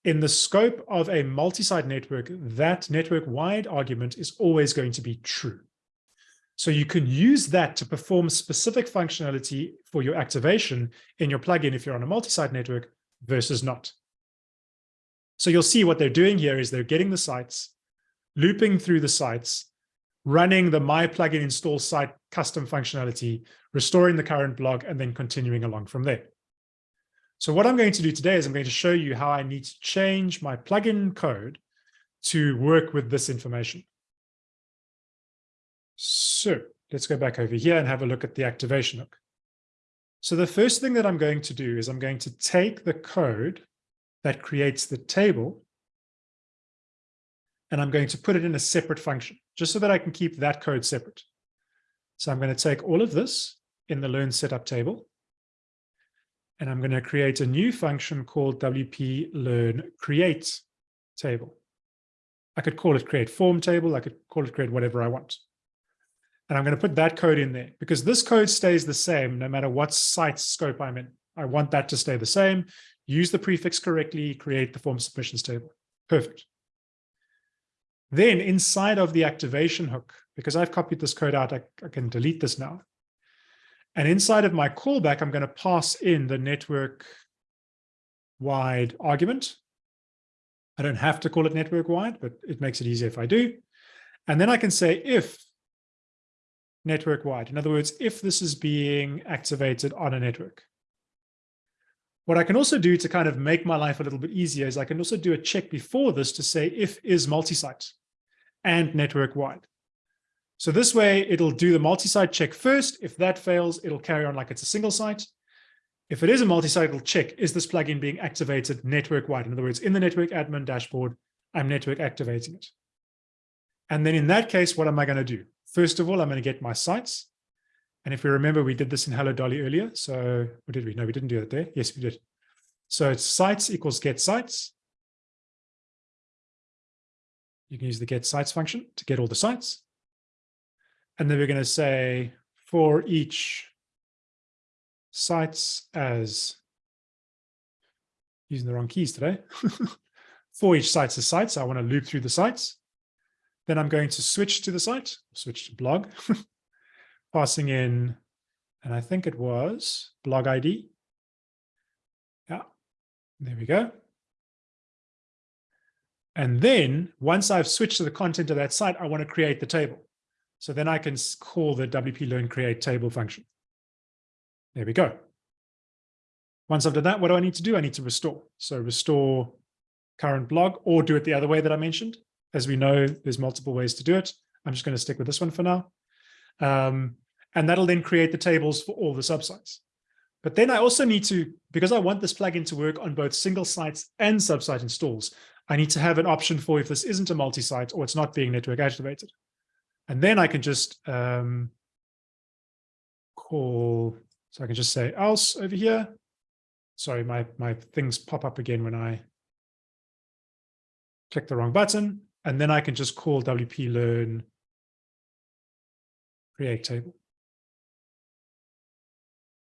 In the scope of a multi-site network, that network-wide argument is always going to be true. So you can use that to perform specific functionality for your activation in your plugin if you're on a multi-site network versus not. So you'll see what they're doing here is they're getting the sites, looping through the sites, running the my plugin install site custom functionality, restoring the current blog, and then continuing along from there. So what I'm going to do today is I'm going to show you how I need to change my plugin code to work with this information. So let's go back over here and have a look at the activation hook. So the first thing that I'm going to do is I'm going to take the code that creates the table and I'm going to put it in a separate function just so that I can keep that code separate. So I'm going to take all of this in the learn setup table and I'm going to create a new function called WP learn create table. I could call it create form table. I could call it create whatever I want. And I'm going to put that code in there because this code stays the same no matter what site scope I'm in. I want that to stay the same. use the prefix correctly, create the form submissions table. Perfect. Then inside of the activation hook, because I've copied this code out, I, I can delete this now. And inside of my callback, I'm going to pass in the network wide argument. I don't have to call it network wide, but it makes it easier if I do. And then I can say if network wide. In other words, if this is being activated on a network. What I can also do to kind of make my life a little bit easier is I can also do a check before this to say if is multi-site and network wide. So this way it'll do the multi-site check first. If that fails, it'll carry on like it's a single site. If it is a multi-site, it'll check, is this plugin being activated network wide? In other words, in the network admin dashboard, I'm network activating it. And then in that case, what am I going to do? First of all, I'm going to get my sites. And if we remember, we did this in Hello Dolly earlier. So what did we? No, we didn't do that there. Yes, we did. So it's sites equals get sites. You can use the get sites function to get all the sites. And then we're going to say for each sites as using the wrong keys today. for each sites as sites, I want to loop through the sites. Then I'm going to switch to the site, switch to blog, passing in, and I think it was blog ID. Yeah, there we go. And then once I've switched to the content of that site, I want to create the table. So then I can call the WP Learn create table function. There we go. Once I've done that, what do I need to do? I need to restore. So restore current blog or do it the other way that I mentioned. As we know, there's multiple ways to do it. I'm just going to stick with this one for now. Um, and that'll then create the tables for all the subsites. But then I also need to, because I want this plugin to work on both single sites and subsite installs, I need to have an option for if this isn't a multi-site or it's not being network activated. And then I can just um, call, so I can just say else over here. Sorry, my, my things pop up again when I click the wrong button. And then I can just call WP Learn create table.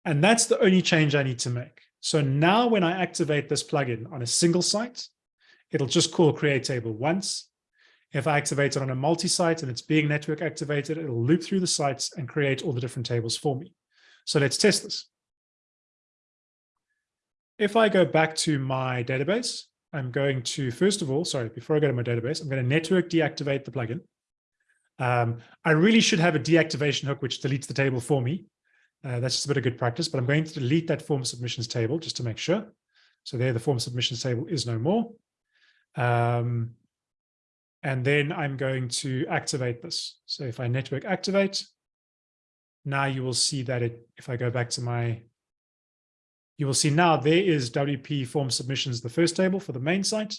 And that's the only change I need to make. So now when I activate this plugin on a single site, it'll just call create table once. If I activate it on a multi-site and it's being network activated, it'll loop through the sites and create all the different tables for me. So let's test this. If I go back to my database, I'm going to, first of all, sorry, before I go to my database, I'm going to network deactivate the plugin. Um, I really should have a deactivation hook which deletes the table for me. Uh, that's just a bit of good practice, but I'm going to delete that form submissions table just to make sure. So there, the form submissions table is no more. Um, and then I'm going to activate this. So if I network activate, now you will see that it, if I go back to my, you will see now there is WP form submissions, the first table for the main site,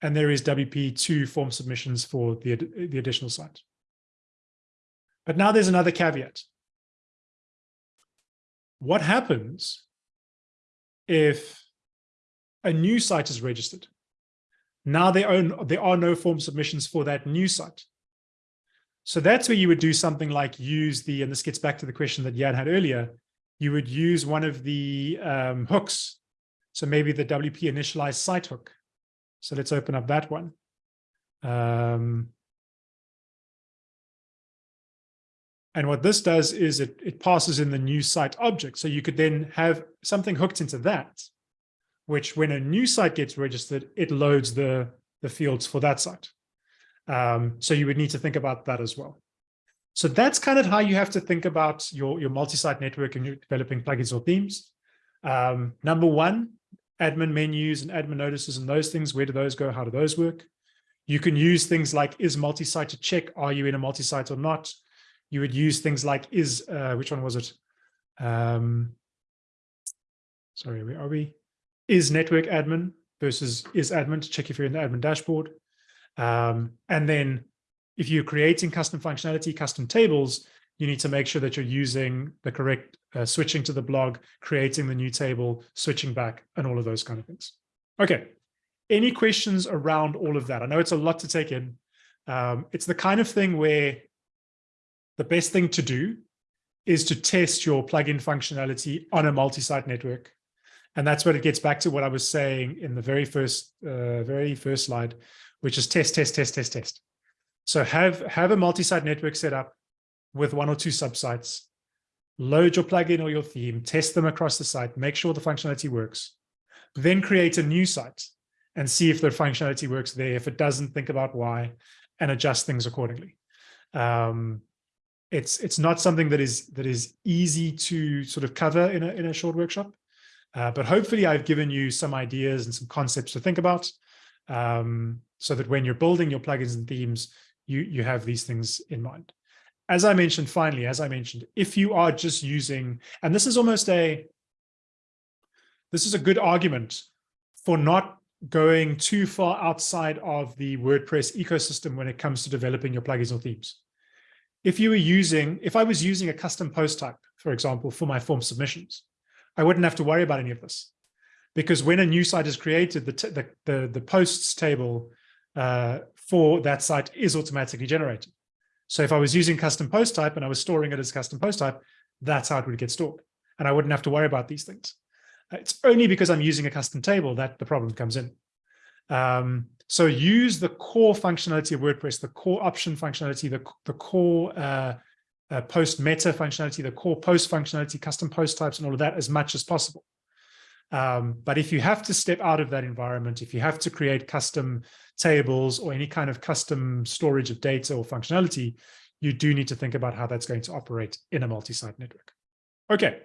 and there is WP2 form submissions for the, the additional site. But now there's another caveat. What happens if a new site is registered? Now there are, there are no form submissions for that new site. So that's where you would do something like use the, and this gets back to the question that Jan had earlier, you would use one of the um, hooks. So maybe the WP initialize site hook. So let's open up that one. Um, and what this does is it, it passes in the new site object. So you could then have something hooked into that which when a new site gets registered, it loads the, the fields for that site. Um, so you would need to think about that as well. So that's kind of how you have to think about your, your multi-site network and you're developing plugins or themes. Um, number one, admin menus and admin notices and those things, where do those go? How do those work? You can use things like is multi-site to check, are you in a multi-site or not? You would use things like is, uh, which one was it? Um, sorry, where are we? Is network admin versus is admin to check if you're in the admin dashboard. Um, and then if you're creating custom functionality, custom tables, you need to make sure that you're using the correct uh, switching to the blog, creating the new table, switching back, and all of those kind of things. Okay. Any questions around all of that? I know it's a lot to take in. Um, it's the kind of thing where the best thing to do is to test your plugin functionality on a multi-site network And that's what it gets back to what I was saying in the very first, uh, very first slide, which is test, test, test, test, test. So have, have a multi-site network set up with one or two subsites, load your plugin or your theme, test them across the site, make sure the functionality works, then create a new site and see if the functionality works there. If it doesn't, think about why and adjust things accordingly. Um, it's it's not something that is that is easy to sort of cover in a in a short workshop, uh, but hopefully I've given you some ideas and some concepts to think about, um, so that when you're building your plugins and themes, you you have these things in mind. As I mentioned, finally, as I mentioned, if you are just using, and this is almost a this is a good argument for not going too far outside of the WordPress ecosystem when it comes to developing your plugins or themes. If you were using, if I was using a custom post type, for example, for my form submissions, I wouldn't have to worry about any of this. Because when a new site is created, the, the, the, the, posts table uh, for that site is automatically generated. So if I was using custom post type and I was storing it as custom post type, that's how it would get stored. And I wouldn't have to worry about these things. It's only because I'm using a custom table that the problem comes in. Um, so use the core functionality of WordPress, the core option functionality, the, the core uh, uh, post meta functionality, the core post functionality, custom post types and all of that as much as possible. Um, but if you have to step out of that environment, if you have to create custom tables or any kind of custom storage of data or functionality, you do need to think about how that's going to operate in a multi-site network. Okay,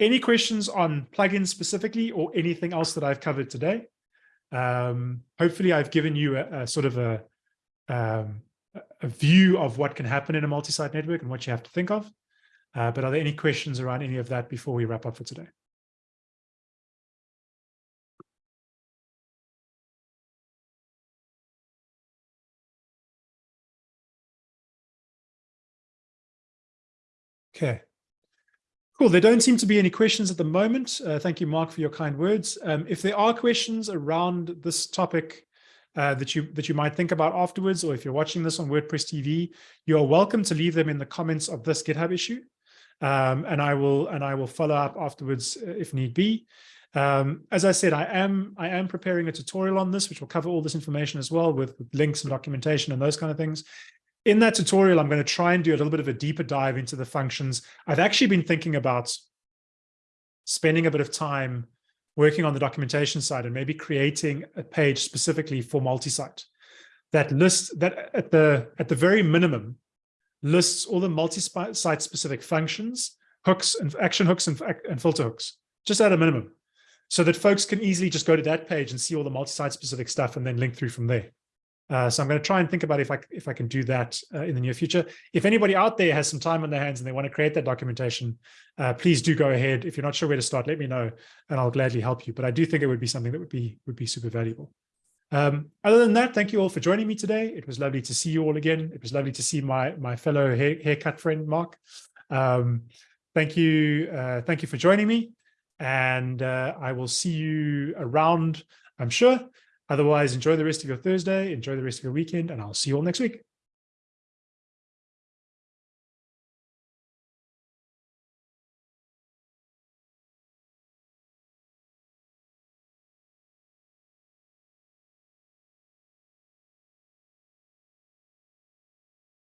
any questions on plugins specifically or anything else that I've covered today? Um, hopefully I've given you a, a sort of a, um, a view of what can happen in a multi-site network and what you have to think of. Uh, but are there any questions around any of that before we wrap up for today? Okay. Cool. There don't seem to be any questions at the moment. Uh, thank you, Mark, for your kind words. Um, if there are questions around this topic uh, that you that you might think about afterwards, or if you're watching this on WordPress TV, you are welcome to leave them in the comments of this GitHub issue, um, and I will and I will follow up afterwards uh, if need be. Um, as I said, I am I am preparing a tutorial on this, which will cover all this information as well with, with links and documentation and those kind of things in that tutorial, I'm going to try and do a little bit of a deeper dive into the functions. I've actually been thinking about spending a bit of time working on the documentation side and maybe creating a page specifically for multi-site that lists that at the at the very minimum lists all the multi-site specific functions, hooks and action hooks and, and filter hooks, just at a minimum, so that folks can easily just go to that page and see all the multi-site specific stuff and then link through from there. Uh, so I'm going to try and think about if I if I can do that uh, in the near future. If anybody out there has some time on their hands and they want to create that documentation, uh, please do go ahead. If you're not sure where to start, let me know, and I'll gladly help you. But I do think it would be something that would be would be super valuable. Um, other than that, thank you all for joining me today. It was lovely to see you all again. It was lovely to see my my fellow hair, haircut friend Mark. Um, thank you, uh, thank you for joining me, and uh, I will see you around. I'm sure. Otherwise, enjoy the rest of your Thursday, enjoy the rest of your weekend, and I'll see you all next week.